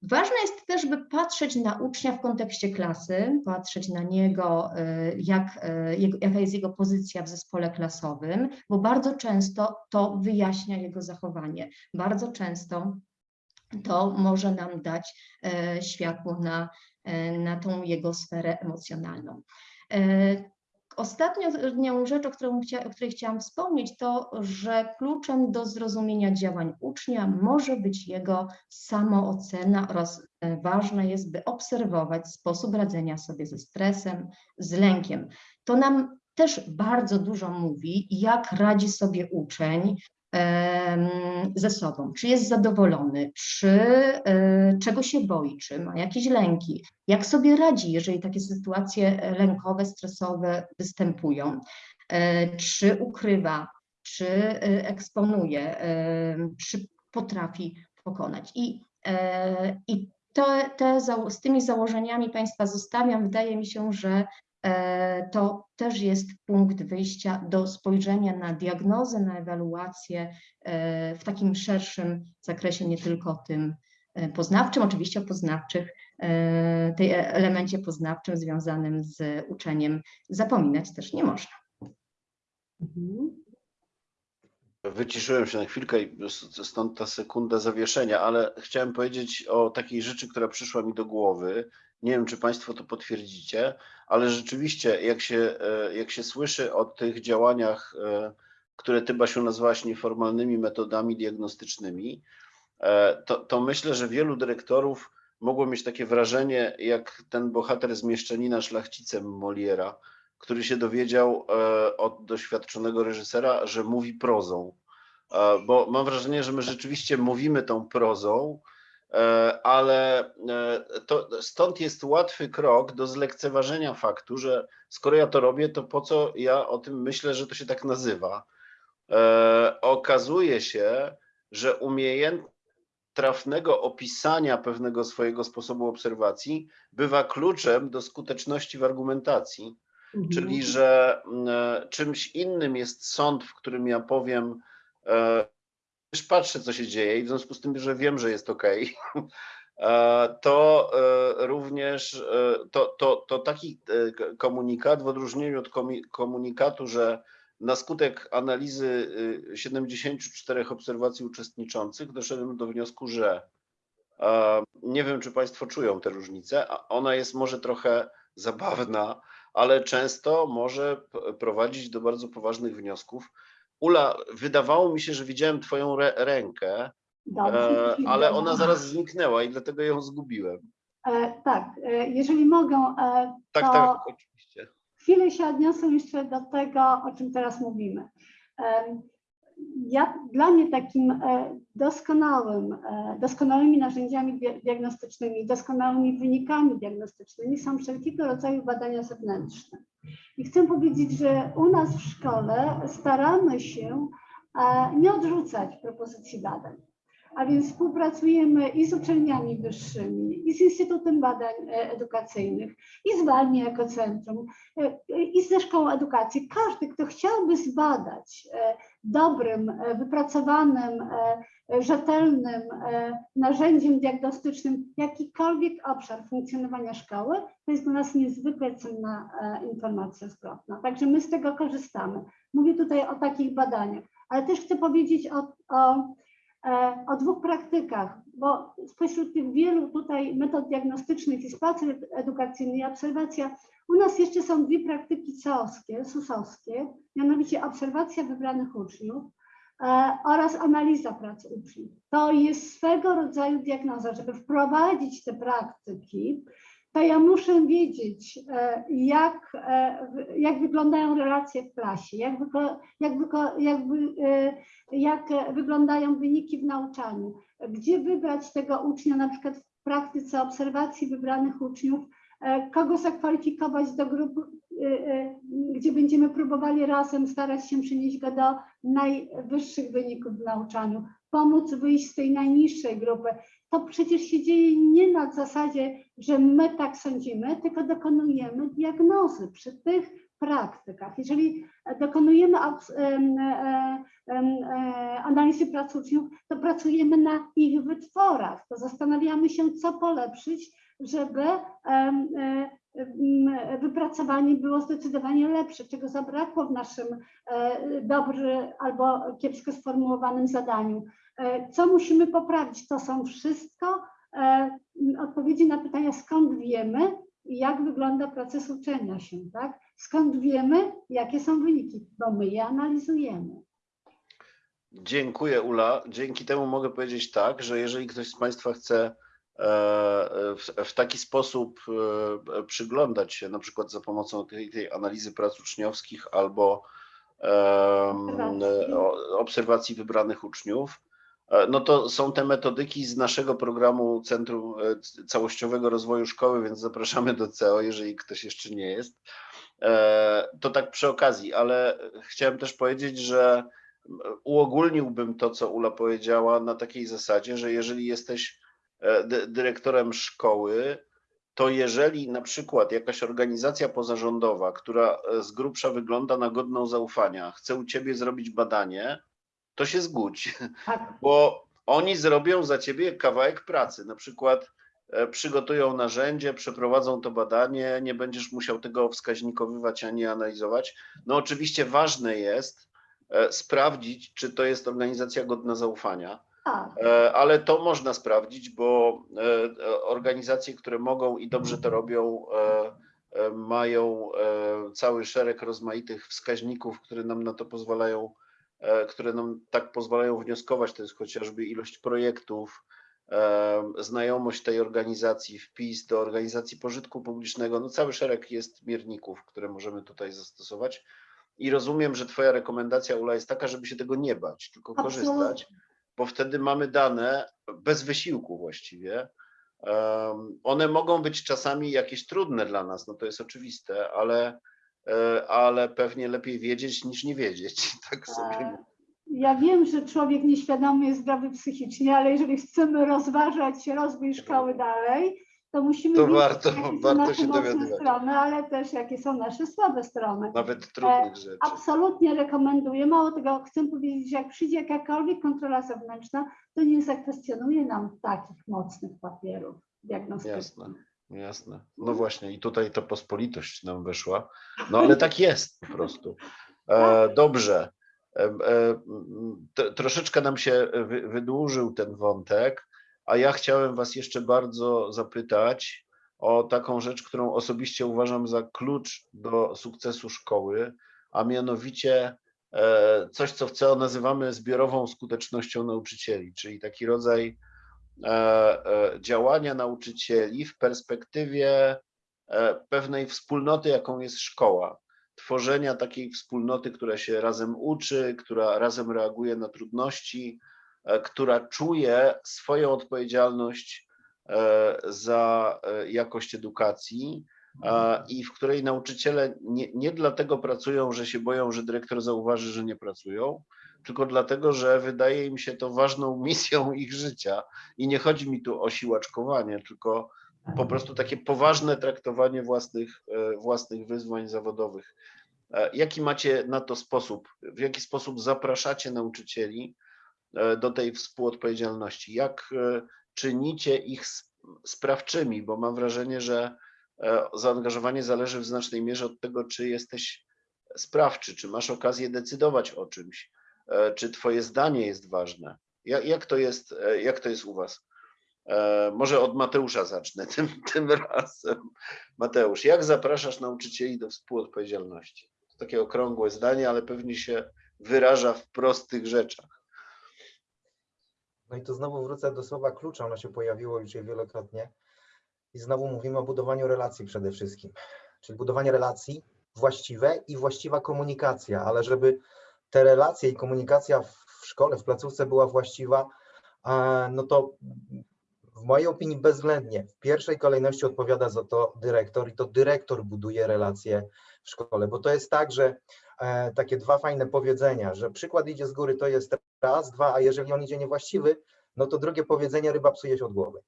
Ważne jest też, by patrzeć na ucznia w kontekście klasy, patrzeć na niego, jak, jaka jest jego pozycja w zespole klasowym, bo bardzo często to wyjaśnia jego zachowanie. Bardzo często to może nam dać światło na, na tą jego sferę emocjonalną. E, Ostatnią rzecz, o, o której chciałam wspomnieć, to, że kluczem do zrozumienia działań ucznia może być jego samoocena oraz e, ważne jest, by obserwować sposób radzenia sobie ze stresem, z lękiem. To nam też bardzo dużo mówi, jak radzi sobie uczeń ze sobą, czy jest zadowolony, czy e, czego się boi, czy ma jakieś lęki, jak sobie radzi, jeżeli takie sytuacje e, lękowe, stresowe występują, e, czy ukrywa, czy eksponuje, czy potrafi pokonać. I, i te, te, z tymi założeniami Państwa zostawiam. Wydaje mi się, że to też jest punkt wyjścia do spojrzenia na diagnozę, na ewaluację e, w takim szerszym zakresie, nie tylko tym e, poznawczym, oczywiście o poznawczych, e, tej e- elemencie poznawczym związanym z uczeniem zapominać też nie można. Mhm. Wyciszyłem się na chwilkę i stąd ta sekunda zawieszenia, ale chciałem powiedzieć o takiej rzeczy, która przyszła mi do głowy. Nie wiem, czy Państwo to potwierdzicie, ale rzeczywiście, jak się, e, jak się słyszy o tych działaniach, e, które Ty, Basiu, nazwałaś nieformalnymi metodami diagnostycznymi, e, to, to myślę, że wielu dyrektorów mogło mieć takie wrażenie, jak ten bohater z Mieszczanina szlachcicem Moliera, który się dowiedział od doświadczonego reżysera, że mówi prozą. Bo mam wrażenie, że my rzeczywiście mówimy tą prozą, ale e, to, stąd jest łatwy krok do zlekceważenia faktu, że skoro ja to robię, to po co ja o tym myślę, że to się tak nazywa. E, Okazuje się, że umiejętność trafnego opisania pewnego swojego sposobu obserwacji bywa kluczem do skuteczności w argumentacji. Czyli, Mhm. że mm, e, czymś innym jest sąd, w którym ja powiem, e, już patrzę, co się dzieje, i w związku z tym, że wiem, że jest OK, to e, również e, to, to, to taki e, komunikat, w odróżnieniu od komunikatu, że na skutek analizy y, 74 obserwacji uczestniczących doszedłem do wniosku, że e, nie wiem, czy Państwo czują tę różnicę, ona jest może trochę zabawna, ale często może prowadzić do bardzo poważnych wniosków. Ula, wydawało mi się, że widziałem Twoją re- rękę, Dobrze, e, ale ona zaraz zniknęła i dlatego ją zgubiłem. E, tak, e, jeżeli mogę, e, Tak, to tak, oczywiście. chwilę się odniosę jeszcze do tego, o czym teraz mówimy. Em, Ja, dla mnie takim e, doskonałym, e, doskonałymi narzędziami dia- diagnostycznymi, doskonałymi wynikami diagnostycznymi są wszelkiego rodzaju badania zewnętrzne. I chcę powiedzieć, że u nas w szkole staramy się e, nie odrzucać propozycji badań. A więc współpracujemy i z uczelniami wyższymi, i z Instytutem Badań e, Edukacyjnych, i z WALMI jako centrum, e, i ze Szkołą Edukacji. Każdy, kto chciałby zbadać e, dobrym, wypracowanym, rzetelnym narzędziem diagnostycznym jakikolwiek obszar funkcjonowania szkoły, to jest dla nas niezwykle cenna informacja zwrotna. Także my z tego korzystamy. Mówię tutaj o takich badaniach, ale też chcę powiedzieć o, o o dwóch praktykach, bo spośród tych wielu tutaj metod diagnostycznych i spacer edukacyjny i obserwacja, u nas jeszcze są dwie praktyki COSkie, susowskie, mianowicie obserwacja wybranych uczniów e, oraz analiza pracy uczniów. To jest swego rodzaju diagnoza, żeby wprowadzić te praktyki, to ja muszę wiedzieć, e, jak, e, jak wyglądają relacje w klasie, jak, jak, jak, e, jak wyglądają wyniki w nauczaniu, gdzie wybrać tego ucznia, na przykład w praktyce obserwacji wybranych uczniów, kogo zakwalifikować do grup, gdzie będziemy próbowali razem starać się przynieść go do najwyższych wyników w nauczaniu, pomóc wyjść z tej najniższej grupy. To przecież się dzieje nie na zasadzie, że my tak sądzimy, tylko dokonujemy diagnozy przy tych praktykach. Jeżeli dokonujemy e, e, analizy pracy uczniów, to pracujemy na ich wytworach, to zastanawiamy się, co polepszyć, żeby e, wypracowanie było zdecydowanie lepsze, czego zabrakło w naszym e, dobry albo kiepsko sformułowanym zadaniu. E, Co musimy poprawić? To są wszystko e, odpowiedzi na pytania, skąd wiemy i jak wygląda proces uczenia się, tak? Skąd wiemy, jakie są wyniki, bo my je analizujemy. Dziękuję Ula. Dzięki temu mogę powiedzieć tak, że jeżeli ktoś z Państwa chce e, w, w taki sposób przyglądać się, na przykład za pomocą tej, tej analizy prac uczniowskich albo Obserwacji. wybranych uczniów, no to są te metodyki z naszego programu Centrum e, Całościowego Rozwoju Szkoły, więc zapraszamy do CEO, jeżeli ktoś jeszcze nie jest. E, To tak przy okazji, ale chciałem też powiedzieć, że uogólniłbym to, co Ula powiedziała, na takiej zasadzie, że jeżeli jesteś e, dy- dyrektorem szkoły, to jeżeli na przykład jakaś organizacja pozarządowa, która e, z grubsza wygląda na godną zaufania, chce u ciebie zrobić badanie, to się zgódź, Tak, bo oni zrobią za ciebie kawałek pracy. Na przykład e, przygotują narzędzie, przeprowadzą to badanie, nie będziesz musiał tego wskaźnikowywać ani analizować. No oczywiście ważne jest e, sprawdzić, czy to jest organizacja godna zaufania. tak. E, Ale to można sprawdzić, bo organizacje, które mogą i dobrze to robią, mają cały szereg rozmaitych wskaźników, które nam na to pozwalają, które nam tak pozwalają wnioskować. To jest chociażby ilość projektów, e, znajomość tej organizacji, wpis do organizacji pożytku publicznego. No cały szereg jest mierników, które możemy tutaj zastosować. I rozumiem, że Twoja rekomendacja, Ula, jest taka, żeby się tego nie bać, tylko Absolutnie. korzystać bo wtedy mamy dane bez wysiłku właściwie. Em, One mogą być czasami jakieś trudne dla nas, no to jest oczywiste, ale, e, ale pewnie lepiej wiedzieć niż nie wiedzieć. Tak sobie E, Ja wiem, że człowiek nieświadomy jest zdrowy psychicznie, ale jeżeli chcemy rozważać rozwój szkoły dalej, to musimy To wiedzieć, warto- jakie są warto nasze się mocne strony, ale też jakie są nasze słabe strony. nawet trudnych rzeczy. Absolutnie rekomenduję. Mało tego, chcę powiedzieć, że jak przyjdzie jakakolwiek kontrola zewnętrzna, to nie zakwestionuje nam takich mocnych papierów diagnostycznych. Jasne, jasne. No właśnie, i tutaj ta pospolitość nam wyszła. No ale tak jest po prostu. E, dobrze. E, e, troszeczkę nam się wy, wydłużył ten wątek, a ja chciałem Was jeszcze bardzo zapytać o taką rzecz, którą osobiście uważam za klucz do sukcesu szkoły, a mianowicie e, coś, co w CEO nazywamy zbiorową skutecznością nauczycieli, czyli taki rodzaj działania nauczycieli w perspektywie e, pewnej wspólnoty, jaką jest szkoła. Tworzenia takiej wspólnoty, która się razem uczy, która razem reaguje na trudności, e, która czuje swoją odpowiedzialność e, za e, jakość edukacji e, i w której nauczyciele nie, nie dlatego pracują, że się boją, że dyrektor zauważy, że nie pracują, tylko dlatego, że wydaje im się to ważną misją ich życia. I nie chodzi mi tu o siłaczkowanie, tylko po prostu takie poważne traktowanie własnych, e, własnych wyzwań zawodowych. E, Jaki macie na to sposób? W jaki sposób zapraszacie nauczycieli e, do tej współodpowiedzialności? Jak czynicie ich sprawczymi? Bo mam wrażenie, że zaangażowanie zależy w znacznej mierze od tego, czy jesteś sprawczy, czy masz okazję decydować o czymś, czy twoje zdanie jest ważne. Jak, jak, to, jest, e, jak to jest u was? E, Może od Mateusza zacznę tym, tym razem. Mateusz, jak zapraszasz nauczycieli do współodpowiedzialności? To takie okrągłe zdanie, ale pewnie się wyraża w prostych rzeczach. No i tu znowu wrócę do słowa klucza, ono się pojawiło już wielokrotnie. I znowu mówimy o budowaniu relacji przede wszystkim. Czyli budowanie relacji właściwe i właściwa komunikacja, ale żeby te relacje i komunikacja w szkole, w placówce była właściwa, no to w mojej opinii bezwzględnie w pierwszej kolejności odpowiada za to dyrektor i to dyrektor buduje relacje w szkole, bo to jest tak, że e, takie dwa fajne powiedzenia, że przykład idzie z góry to jest raz, dwa, a jeżeli on idzie niewłaściwy, no to drugie powiedzenie ryba psuje się od głowy.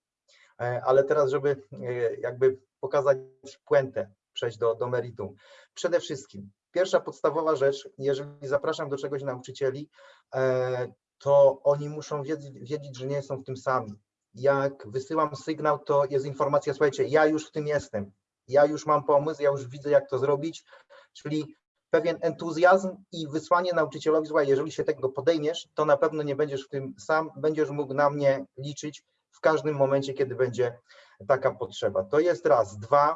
E, Ale teraz, żeby e, jakby pokazać puentę, przejść do, do meritum. Przede wszystkim, pierwsza podstawowa rzecz, jeżeli zapraszam do czegoś nauczycieli, e, to oni muszą wiedzieć, że nie są w tym sami. Jak wysyłam sygnał, to jest informacja, słuchajcie, ja już w tym jestem. ja już mam pomysł, ja już widzę, jak to zrobić, czyli pewien entuzjazm i wysłanie nauczycielowi, słuchaj, jeżeli się tego podejmiesz, to na pewno nie będziesz w tym sam, będziesz mógł na mnie liczyć w każdym momencie, kiedy będzie taka potrzeba. To jest raz. Dwa,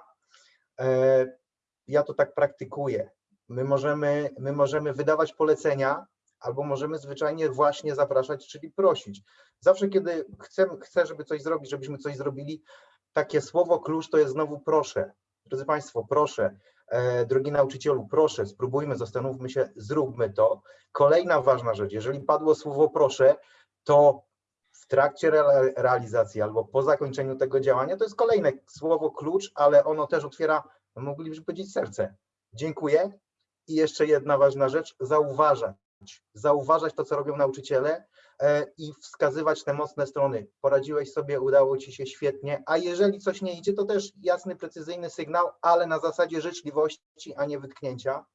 e, ja to tak praktykuję. My możemy, my możemy wydawać polecenia, albo możemy zwyczajnie właśnie zapraszać, czyli prosić. Zawsze, kiedy chcę, chcę, żeby coś zrobić, żebyśmy coś zrobili, takie słowo klucz to jest znowu proszę. Drodzy Państwo, proszę, e, drogi nauczycielu, proszę, spróbujmy, zastanówmy się, zróbmy to. Kolejna ważna rzecz, jeżeli padło słowo proszę, to w trakcie re realizacji albo po zakończeniu tego działania, to jest kolejne słowo klucz, ale ono też otwiera, moglibyśmy powiedzieć, serce. Dziękuję. I jeszcze jedna ważna rzecz, zauważać. Zauważać to, co robią nauczyciele e, i wskazywać te mocne strony. Poradziłeś sobie, udało ci się świetnie, a jeżeli coś nie idzie, to też jasny, precyzyjny sygnał, ale na zasadzie życzliwości, a nie wytknięcia.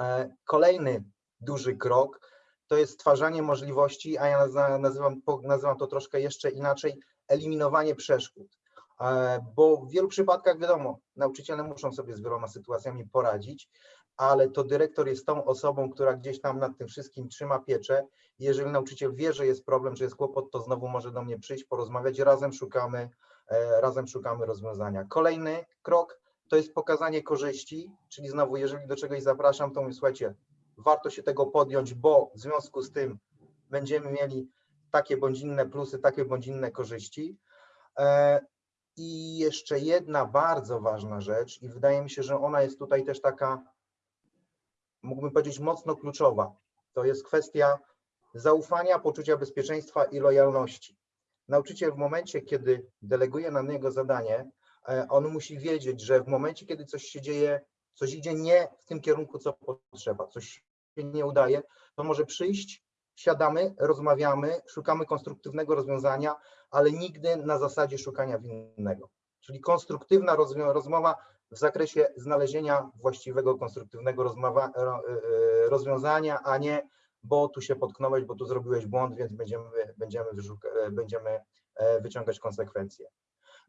E, Kolejny duży krok to jest stwarzanie możliwości, a ja nazywam, nazywam to troszkę jeszcze inaczej, eliminowanie przeszkód. E, Bo w wielu przypadkach, wiadomo, nauczyciele muszą sobie z wieloma sytuacjami poradzić, ale to dyrektor jest tą osobą, która gdzieś tam nad tym wszystkim trzyma pieczę. Jeżeli nauczyciel wie, że jest problem, że jest kłopot, to znowu może do mnie przyjść, porozmawiać, razem szukamy, e, razem szukamy rozwiązania. Kolejny krok to jest pokazanie korzyści, czyli znowu, jeżeli do czegoś zapraszam, to mówię, słuchajcie, warto się tego podjąć, bo w związku z tym będziemy mieli takie bądź inne plusy, takie bądź inne korzyści. I jeszcze jedna bardzo ważna rzecz, i wydaje mi się, że ona jest tutaj też taka, mógłbym powiedzieć, mocno kluczowa. To jest kwestia zaufania, poczucia bezpieczeństwa i lojalności. Nauczyciel w momencie, kiedy deleguje na niego zadanie, e, on musi wiedzieć, że w momencie, kiedy coś się dzieje, coś idzie nie w tym kierunku, co potrzeba, coś się nie udaje, to może przyjść, siadamy, rozmawiamy, szukamy konstruktywnego rozwiązania, ale nigdy na zasadzie szukania winnego. Czyli konstruktywna rozmowa w zakresie znalezienia właściwego, konstruktywnego ro- e, rozwiązania, a nie bo tu się potknąłeś, bo tu zrobiłeś błąd, więc będziemy, będziemy, e, będziemy e, wyciągać konsekwencje.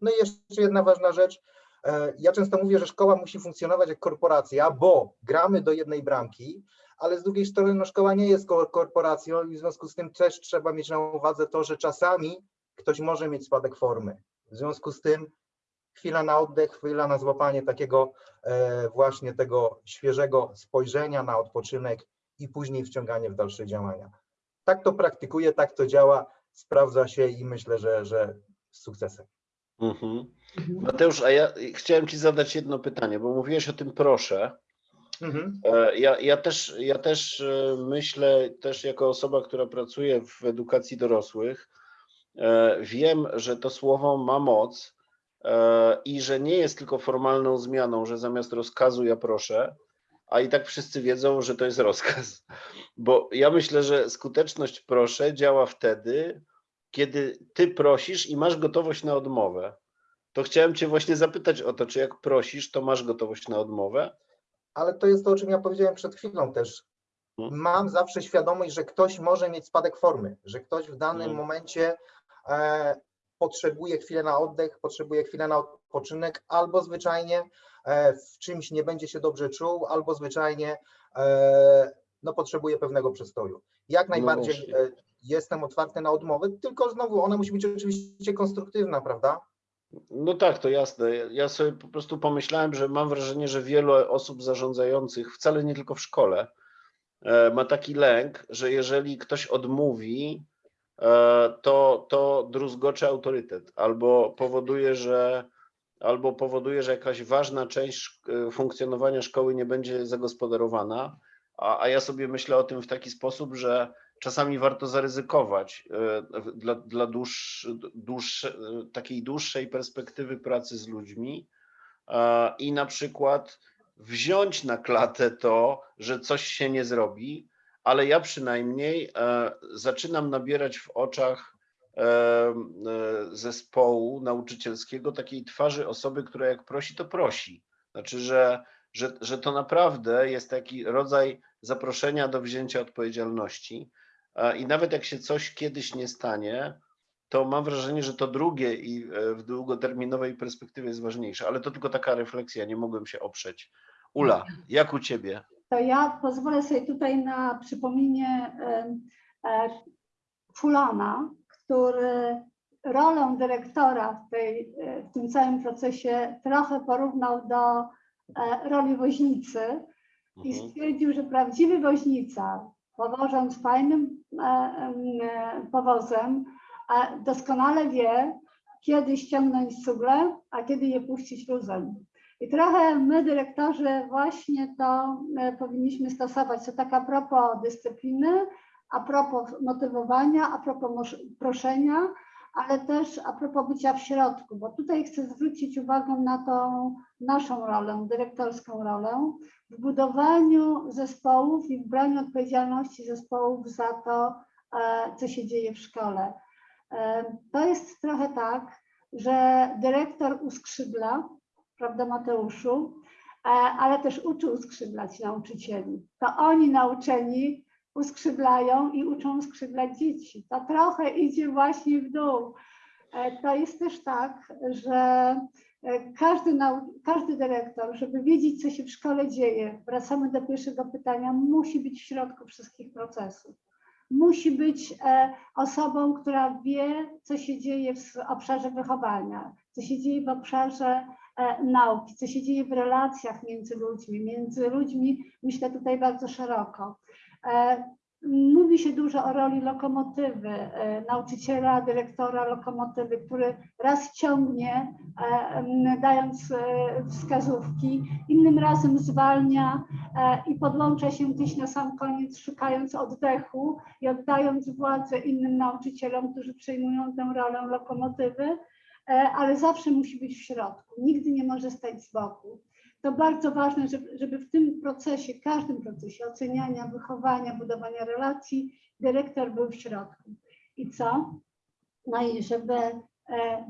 No i jeszcze jedna ważna rzecz. E, Ja często mówię, że szkoła musi funkcjonować jak korporacja, bo gramy do jednej bramki, ale z drugiej strony no, szkoła nie jest ko- korporacją i w związku z tym też trzeba mieć na uwadze to, że czasami ktoś może mieć spadek formy. W związku z tym chwila na oddech, chwila na złapanie takiego e, właśnie tego świeżego spojrzenia na odpoczynek i później wciąganie w dalsze działania. Tak to praktykuję, tak to działa, sprawdza się i myślę, że, że z sukcesem. Mhm. Mateusz, a ja chciałem Ci zadać jedno pytanie, bo mówiłeś o tym proszę. Mhm. E, Ja, ja, też, ja też e, myślę, też jako osoba, która pracuje w edukacji dorosłych, e, wiem, że to słowo ma moc i że nie jest tylko formalną zmianą, że zamiast rozkazu ja proszę, a i tak wszyscy wiedzą, że to jest rozkaz. Bo ja myślę, że skuteczność proszę działa wtedy, kiedy ty prosisz i masz gotowość na odmowę. To chciałem Cię właśnie zapytać o to, czy jak prosisz, to masz gotowość na odmowę? Ale to jest to, o czym ja powiedziałem przed chwilą też. Mhm. Mam zawsze świadomość, że ktoś może mieć spadek formy, że ktoś w danym Mhm. momencie e, potrzebuje chwilę na oddech, potrzebuje chwilę na odpoczynek, albo zwyczajnie e, w czymś nie będzie się dobrze czuł, albo zwyczajnie e, no, potrzebuje pewnego przestoju. Jak najbardziej właśnie. e, jestem otwarty na odmowę, tylko znowu ona musi być oczywiście konstruktywna, prawda? No tak, to jasne. Ja- sobie po prostu pomyślałem, że mam wrażenie, że wielu osób zarządzających, wcale nie tylko w szkole, e, ma taki lęk, że jeżeli ktoś odmówi, e, to, to druzgocze autorytet albo powoduje, że albo powoduje, że jakaś ważna część e, funkcjonowania szkoły nie będzie zagospodarowana, a, a ja sobie myślę o tym w taki sposób, że czasami warto zaryzykować e, dla, dla e, takiej dłuższej perspektywy pracy z ludźmi i na przykład wziąć na klatę to, że coś się nie zrobi, ale ja przynajmniej e, zaczynam nabierać w oczach zespołu nauczycielskiego takiej twarzy osoby, która jak prosi, to prosi. Znaczy, że, że, że to naprawdę jest taki rodzaj zaproszenia do wzięcia odpowiedzialności. I nawet jak się coś kiedyś nie stanie, to mam wrażenie, że to drugie i e, w długoterminowej perspektywie jest ważniejsze, ale to tylko taka refleksja, nie mogłem się oprzeć. Ula, jak u ciebie? To ja pozwolę sobie tutaj na przypomnienie e, Fulana, który rolę dyrektora w, tej, e, w tym całym procesie trochę porównał do roli woźnicy i Mhm. stwierdził, że prawdziwy woźnica, powożąc fajnym powozem, e, doskonale wie, kiedy ściągnąć cugle, a kiedy je puścić luzem. I trochę my, dyrektorzy, właśnie to e, powinniśmy stosować. To tak a propos dyscypliny, a propos motywowania, a propos proszenia, ale też a propos bycia w środku, bo tutaj chcę zwrócić uwagę na tą naszą rolę, dyrektorską rolę, w budowaniu zespołów i w braniu odpowiedzialności zespołów za to, e, co się dzieje w szkole. E, To jest trochę tak, że dyrektor uskrzydla, prawda Mateuszu, E, ale też uczy uskrzydlać nauczycieli. To oni nauczeni uskrzydlają i uczą skrzydlać dzieci. To trochę idzie właśnie w dół. To jest też tak, że każdy, nau- każdy dyrektor, żeby wiedzieć, co się w szkole dzieje, wracamy do pierwszego pytania, musi być w środku wszystkich procesów. Musi być e, osobą, która wie, co się dzieje w obszarze wychowania, co się dzieje w obszarze e, nauki, co się dzieje w relacjach między ludźmi, między ludźmi, myślę tutaj bardzo szeroko. Mówi się dużo o roli lokomotywy, e, nauczyciela, dyrektora lokomotywy, który raz ciągnie, e, dając e, wskazówki, innym razem zwalnia i podłącza się gdzieś na sam koniec, szukając oddechu i oddając władzę innym nauczycielom, którzy przejmują tę rolę lokomotywy, ale zawsze musi być w środku, nigdy nie może stać z boku to bardzo ważne, żeby, żeby w tym procesie, każdym procesie oceniania, wychowania, budowania relacji, dyrektor był w środku. I co? No i żeby e,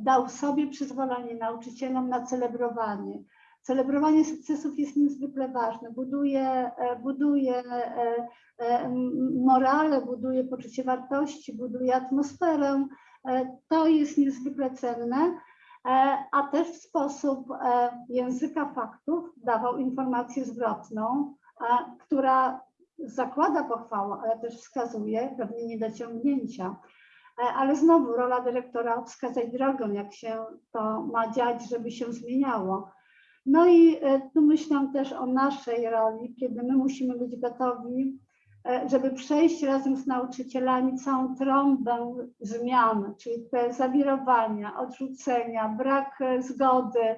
dał sobie przyzwolenie nauczycielom na celebrowanie. Celebrowanie sukcesów jest niezwykle ważne. Buduje, e, buduje e, morale, buduje poczucie wartości, buduje atmosferę. To jest niezwykle cenne a też w sposób e, języka faktów dawał informację zwrotną, e, która zakłada pochwałę, ale też wskazuje pewne niedociągnięcia. E, Ale znowu rola dyrektora wskazać drogę, jak się to ma dziać, żeby się zmieniało. No i e, tu myślę też o naszej roli, kiedy my musimy być gotowi e, żeby przejść razem z nauczycielami całą trąbę zmian, czyli te zawirowania, odrzucenia, brak e, zgody, e,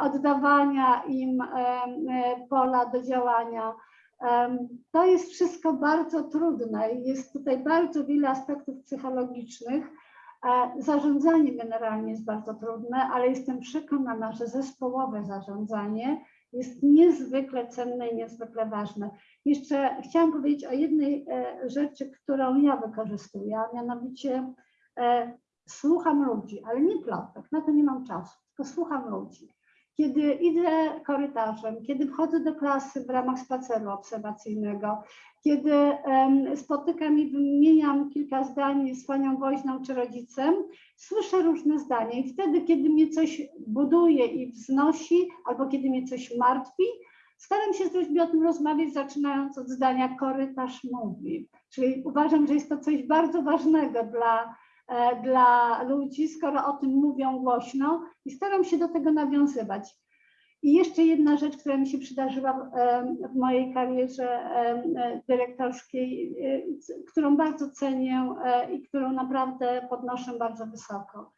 oddawania im e, e, pola do działania. To jest wszystko bardzo trudne i jest tutaj bardzo wiele aspektów psychologicznych. E, Zarządzanie generalnie jest bardzo trudne, ale jestem przekonana, że zespołowe zarządzanie jest niezwykle cenne i niezwykle ważne. Jeszcze chciałam powiedzieć o jednej e, rzeczy, którą ja wykorzystuję, a mianowicie e, słucham ludzi, ale nie plotek, na to nie mam czasu, tylko słucham ludzi. Kiedy idę korytarzem, kiedy wchodzę do klasy w ramach spaceru obserwacyjnego, kiedy spotykam i wymieniam kilka zdań z panią woźną czy rodzicem, słyszę różne zdania i wtedy, kiedy mnie coś buduje i wznosi, albo kiedy mnie coś martwi, Staram się z ludźmi o tym rozmawiać, zaczynając od zdania korytarz mówi. Czyli uważam, że jest to coś bardzo ważnego dla, e, dla ludzi, skoro o tym mówią głośno i staram się do tego nawiązywać. I jeszcze jedna rzecz, która mi się przydarzyła w, w mojej karierze e, dyrektorskiej, e, którą bardzo cenię e, i którą naprawdę podnoszę bardzo wysoko.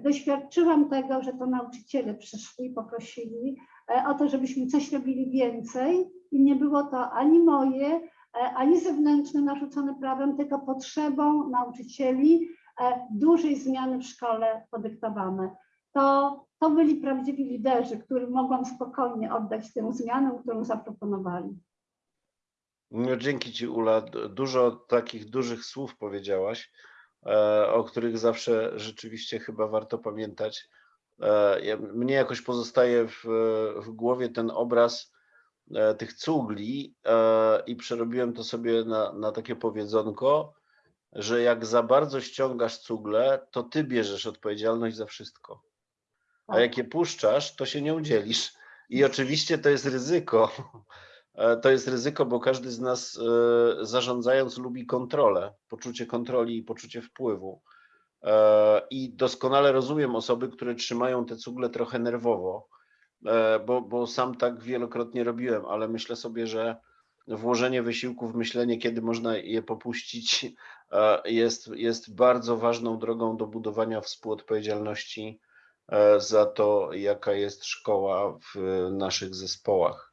Doświadczyłam tego, że to nauczyciele przyszli poprosili e, o to, żebyśmy coś robili więcej i nie było to ani moje, e, ani zewnętrzne narzucone prawem, tylko potrzebą nauczycieli e, dużej zmiany w szkole podyktowane. To, to byli prawdziwi liderzy, którym mogłam spokojnie oddać tę zmianę, którą zaproponowali. No, dzięki Ci, Ula. Dużo takich dużych słów powiedziałaś, o których zawsze rzeczywiście chyba warto pamiętać. E, Mnie jakoś pozostaje w, w głowie ten obraz e, tych cugli e, i przerobiłem to sobie na, na takie powiedzonko. że jak za bardzo ściągasz cugle, to ty bierzesz odpowiedzialność za wszystko. A Tak. jak je puszczasz, to się nie udzielisz. I oczywiście to jest ryzyko. E, To jest ryzyko, bo każdy z nas e, zarządzając lubi kontrolę, poczucie kontroli i poczucie wpływu. E, I doskonale rozumiem osoby, które trzymają te cugle trochę nerwowo, bo, bo sam tak wielokrotnie robiłem, ale myślę sobie, że włożenie wysiłku w myślenie, kiedy można je popuścić, jest, jest bardzo ważną drogą do budowania współodpowiedzialności za to, jaka jest szkoła w naszych zespołach.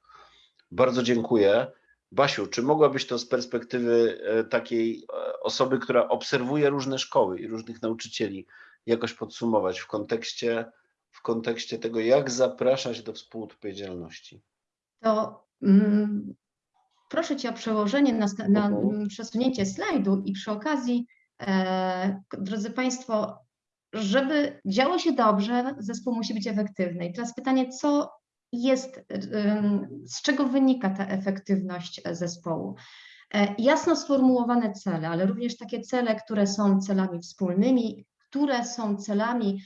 Bardzo dziękuję. Basiu, czy mogłabyś to z perspektywy e, takiej e, osoby, która obserwuje różne szkoły i różnych nauczycieli, jakoś podsumować w kontekście, w kontekście tego, jak zapraszać do współodpowiedzialności? To mm, proszę Cię o przełożenie na, na Mhm. mm, przesunięcie slajdu i przy okazji, e, drodzy Państwo, żeby działo się dobrze, zespół musi być efektywny. I teraz pytanie, co jest, z czego wynika ta efektywność e, zespołu? E, Jasno sformułowane cele, ale również takie cele, które są celami wspólnymi, które są celami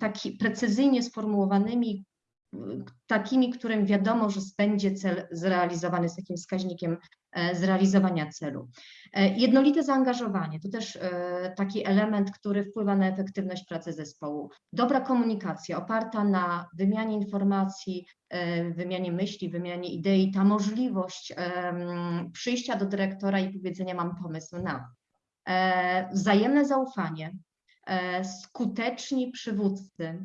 taki precyzyjnie sformułowanymi, takimi, którym wiadomo, że będzie cel zrealizowany z takim wskaźnikiem zrealizowania celu. E, Jednolite zaangażowanie to też e, taki element, który wpływa na efektywność pracy zespołu. Dobra komunikacja oparta na wymianie informacji, e, wymianie myśli, wymianie idei, ta możliwość przyjścia do dyrektora i powiedzenia mam pomysł na. E, Wzajemne zaufanie, e, skuteczni przywódcy, e,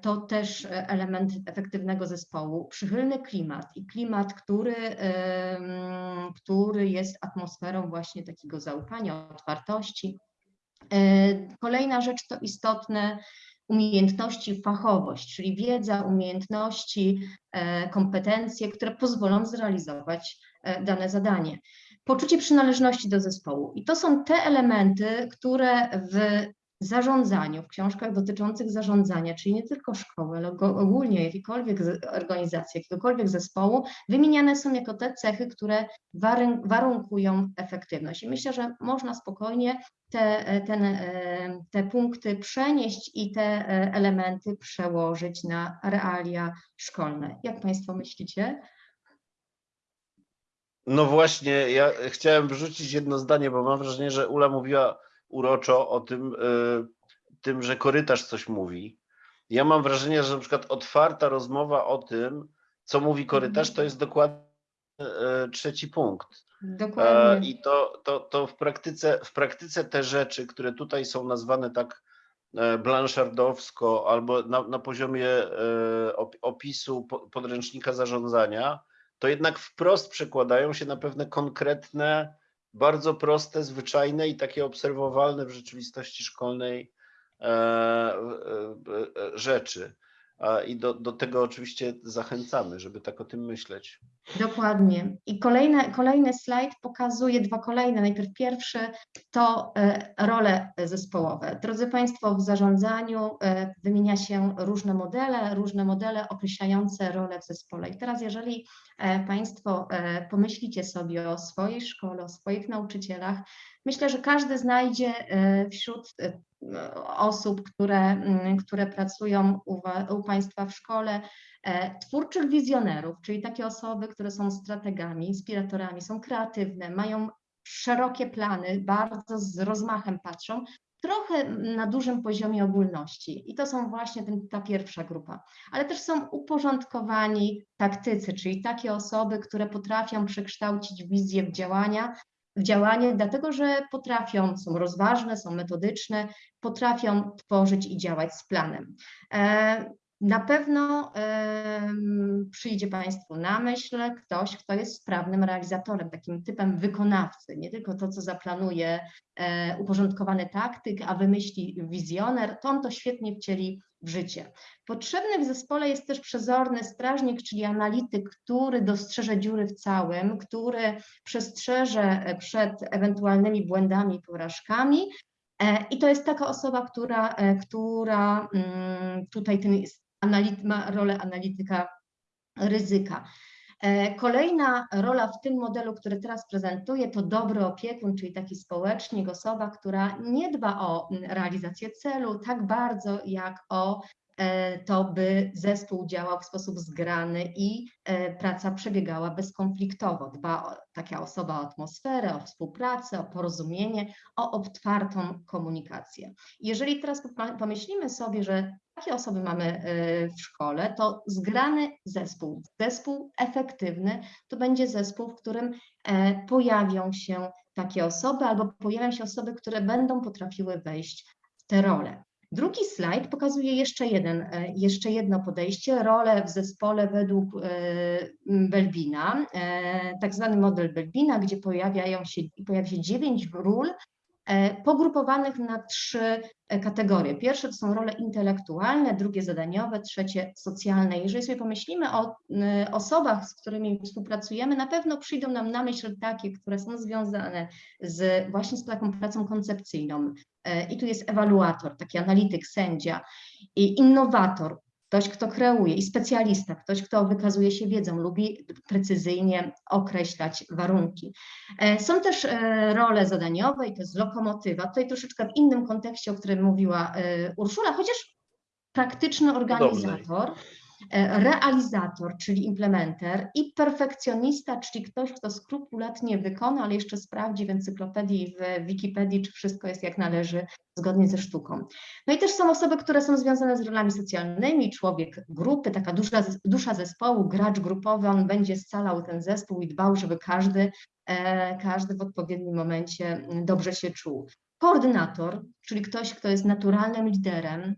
to też e, element efektywnego zespołu. Przychylny klimat i klimat, który, który jest atmosferą właśnie takiego zaufania, otwartości. E, Kolejna rzecz to istotne umiejętności, fachowość, czyli wiedza, umiejętności, e, kompetencje, które pozwolą zrealizować e, dane zadanie. Poczucie przynależności do zespołu. I to są te elementy, które w zarządzaniu, w książkach dotyczących zarządzania, czyli nie tylko szkoły, ale ogólnie jakiejkolwiek organizacji, jakiegokolwiek zespołu, wymieniane są jako te cechy, które warunkują efektywność. I myślę, że można spokojnie te, ten, e, te punkty przenieść i te e, elementy przełożyć na realia szkolne. Jak Państwo myślicie? No właśnie, ja chciałem wrzucić jedno zdanie, bo mam wrażenie, że Ula mówiła uroczo o tym, y, tym, że korytarz coś mówi. Ja mam wrażenie, że na przykład otwarta rozmowa o tym, co mówi korytarz, to jest dokładnie y, trzeci punkt. E, Dokładnie. I to, to, to w, praktyce, w praktyce te rzeczy, które tutaj są nazwane tak e, blanszardowsko albo na, na poziomie e, op- opisu po- podręcznika zarządzania, to jednak wprost przekładają się na pewne konkretne, bardzo proste, zwyczajne i takie obserwowalne w rzeczywistości szkolnej e, e, e, rzeczy. I do, do tego oczywiście zachęcamy, żeby tak o tym myśleć. Dokładnie. I kolejne, kolejny slajd pokazuje dwa kolejne. Najpierw pierwszy to e, role zespołowe. Drodzy Państwo, w zarządzaniu e, wymienia się różne modele, różne modele określające role w zespole. I teraz jeżeli e, Państwo pomyślicie sobie o swojej szkole, o swoich nauczycielach, myślę, że każdy znajdzie wśród osób, które, które pracują u, u Państwa w szkole, twórczych wizjonerów, czyli takie osoby, które są strategami, inspiratorami, są kreatywne, mają szerokie plany, bardzo z rozmachem patrzą, trochę na dużym poziomie ogólności. I to są właśnie ten, ta pierwsza grupa. Ale też są uporządkowani taktycy, czyli takie osoby, które potrafią przekształcić wizję w działania, w działanie, dlatego że potrafią, są rozważne, są metodyczne, potrafią tworzyć i działać z planem. E, na pewno em, przyjdzie Państwu na myśl ktoś, kto jest sprawnym realizatorem, takim typem wykonawcy, nie tylko to, co zaplanuje e, uporządkowany taktyk, a wymyśli wizjoner, to on to świetnie wcieli w życie. Potrzebny w zespole jest też przezorny strażnik, czyli analityk, który dostrzeże dziury w całym, który przestrzeże przed ewentualnymi błędami i porażkami, E, I to jest taka osoba, która, e, która mm, tutaj ten ma rolę analityka ryzyka. E, Kolejna rola w tym modelu, który teraz prezentuję, to dobry opiekun, czyli taki społecznik, osoba, która nie dba o realizację celu tak bardzo, jak o to, by zespół działał w sposób zgrany i e, praca przebiegała bezkonfliktowo. Dba o, taka osoba o atmosferę, o współpracę, o porozumienie, o otwartą komunikację. Jeżeli teraz pomyślimy sobie, że takie osoby mamy e, w szkole, to zgrany zespół, zespół efektywny, to będzie zespół, w którym e, pojawią się takie osoby albo pojawią się osoby, które będą potrafiły wejść w te role. Drugi slajd pokazuje jeszcze, jeden, e, jeszcze jedno podejście, rolę w zespole według e, Belbina, e, tak zwany model Belbina, gdzie pojawiają się, pojawia się dziewięć ról pogrupowanych na trzy e, kategorie. Pierwsze to są role intelektualne, drugie zadaniowe, trzecie socjalne. Jeżeli sobie pomyślimy o y, osobach, z którymi współpracujemy, na pewno przyjdą nam na myśl takie, które są związane z właśnie z taką pracą koncepcyjną. E, I tu jest ewaluator, taki analityk, sędzia, i innowator, ktoś, kto kreuje, i specjalista, ktoś, kto wykazuje się wiedzą, lubi precyzyjnie określać warunki. E, Są też e, role zadaniowe i to jest lokomotywa. Tutaj troszeczkę w innym kontekście, o którym mówiła e, Urszula, chociaż praktyczny organizator, e, realizator, czyli implementer i perfekcjonista, czyli ktoś, kto skrupulatnie wykona, ale jeszcze sprawdzi w encyklopedii, w Wikipedii, czy wszystko jest jak należy, zgodnie ze sztuką. No i też są osoby, które są związane z rolami socjalnymi, człowiek grupy, taka dusza, dusza zespołu, gracz grupowy, on będzie scalał ten zespół i dbał, żeby każdy, e, każdy w odpowiednim momencie dobrze się czuł. Koordynator, czyli ktoś, kto jest naturalnym liderem,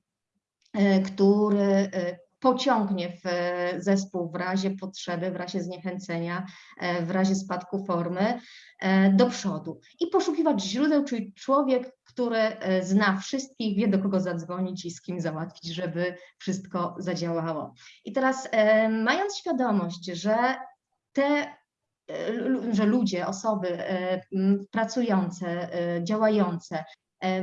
e, który e, pociągnie w e, zespół w razie potrzeby, w razie zniechęcenia, e, w razie spadku formy e, do przodu. I poszukiwać źródeł, czyli człowiek, który zna wszystkich, wie do kogo zadzwonić i z kim załatwić, żeby wszystko zadziałało. I teraz mając świadomość, że te że ludzie, osoby pracujące, działające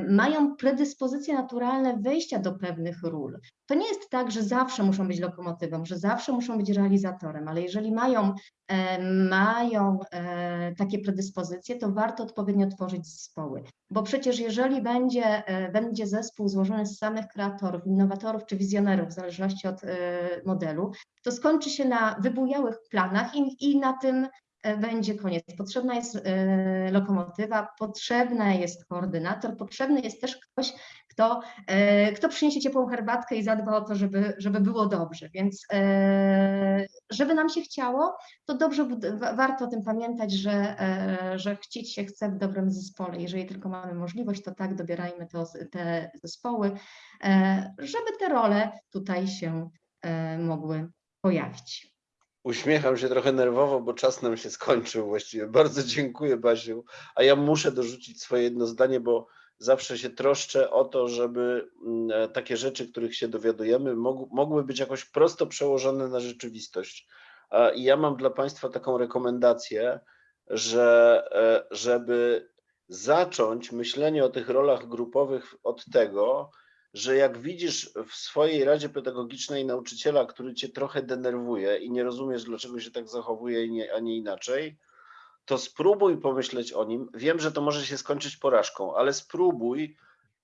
mają predyspozycje naturalne wejścia do pewnych ról. To nie jest tak, że zawsze muszą być lokomotywą, że zawsze muszą być realizatorem, ale jeżeli mają, e, mają e, takie predyspozycje, to warto odpowiednio tworzyć zespoły. Bo przecież jeżeli będzie, e, będzie zespół złożony z samych kreatorów, innowatorów czy wizjonerów, w zależności od e, modelu, to skończy się na wybujałych planach i, i na tym e, będzie koniec. Potrzebna jest e, lokomotywa, potrzebny jest koordynator, potrzebny jest też ktoś, kto, e, kto przyniesie ciepłą herbatkę i zadba o to, żeby, żeby było dobrze. Więc e, żeby nam się chciało, to dobrze warto o tym pamiętać, że, że chcieć się chce w dobrym zespole. Jeżeli tylko mamy możliwość, to tak dobierajmy to, te zespoły, żeby te role tutaj się mogły pojawić. Uśmiecham się trochę nerwowo, bo czas nam się skończył właściwie. Bardzo dziękuję, Basiu. A ja muszę dorzucić swoje jedno zdanie, bo zawsze się troszczę o to, żeby mm, e, takie rzeczy, których się dowiadujemy, mog- mogły być jakoś prosto przełożone na rzeczywistość. I ja mam dla Państwa taką rekomendację, że e, żeby zacząć myślenie o tych rolach grupowych od tego, że jak widzisz w swojej radzie pedagogicznej nauczyciela, który cię trochę denerwuje i nie rozumiesz, dlaczego się tak zachowuje, a nie inaczej, to spróbuj pomyśleć o nim. Wiem, że to może się skończyć porażką, ale spróbuj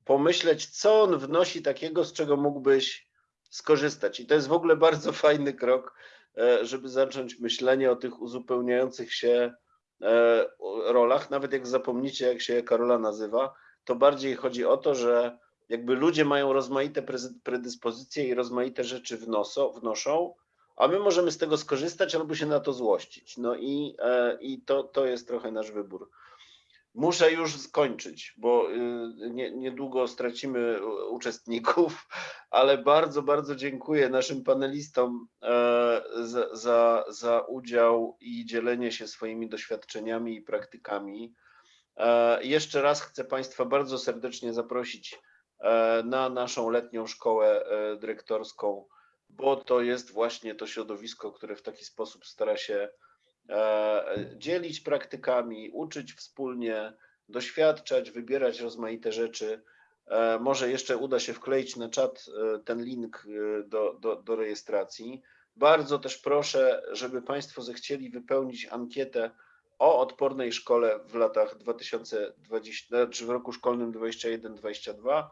pomyśleć, co on wnosi takiego, z czego mógłbyś skorzystać. I to jest w ogóle bardzo fajny krok, e, żeby zacząć myślenie o tych uzupełniających się e, rolach. Nawet jak zapomnicie, jak się Karola nazywa, to bardziej chodzi o to, że jakby ludzie mają rozmaite predyspozycje i rozmaite rzeczy wnoso, wnoszą, a my możemy z tego skorzystać albo się na to złościć. No i, e, i to, to jest trochę nasz wybór. Muszę już skończyć, bo y, nie, niedługo stracimy uczestników, ale bardzo, bardzo dziękuję naszym panelistom e, za, za, za udział i dzielenie się swoimi doświadczeniami i praktykami. E, Jeszcze raz chcę Państwa bardzo serdecznie zaprosić na naszą letnią szkołę e, dyrektorską, bo to jest właśnie to środowisko, które w taki sposób stara się e, dzielić praktykami, uczyć wspólnie, doświadczać, wybierać rozmaite rzeczy. E, Może jeszcze uda się wkleić na czat e, ten link e, do, do, do rejestracji. Bardzo też proszę, żeby Państwo zechcieli wypełnić ankietę o odpornej szkole w latach 2020, znaczy w roku szkolnym 21-22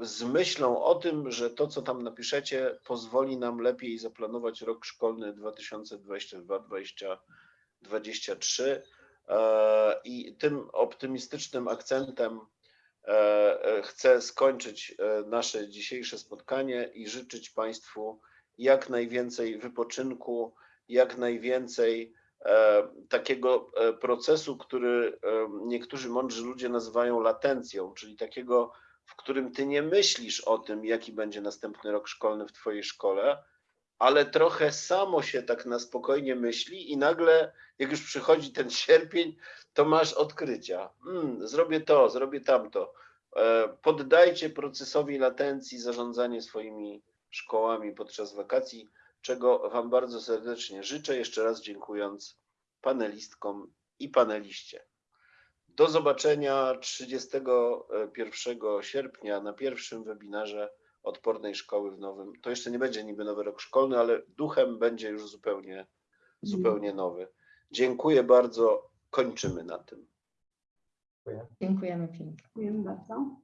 z myślą o tym, że to, co tam napiszecie, pozwoli nam lepiej zaplanować rok szkolny 2022-2023. E, I tym optymistycznym akcentem e, e, chcę skończyć nasze dzisiejsze spotkanie i życzyć Państwu jak najwięcej wypoczynku, jak najwięcej takiego procesu, który niektórzy mądrzy ludzie nazywają latencją, czyli takiego, w którym ty nie myślisz o tym, jaki będzie następny rok szkolny w twojej szkole, ale trochę samo się tak na spokojnie myśli i nagle, jak już przychodzi ten sierpień, to masz odkrycia. Mm, zrobię to, zrobię tamto. E, Poddajcie procesowi latencji zarządzanie swoimi szkołami podczas wakacji, czego Wam bardzo serdecznie życzę. Jeszcze raz dziękując panelistkom i paneliście. Do zobaczenia 31 sierpnia na pierwszym webinarze Odpornej Szkoły w nowym. To jeszcze nie będzie niby nowy rok szkolny, ale duchem będzie już zupełnie, zupełnie nowy. Dziękuję bardzo. Kończymy na tym. Dziękujemy pięknie. Dziękuję bardzo.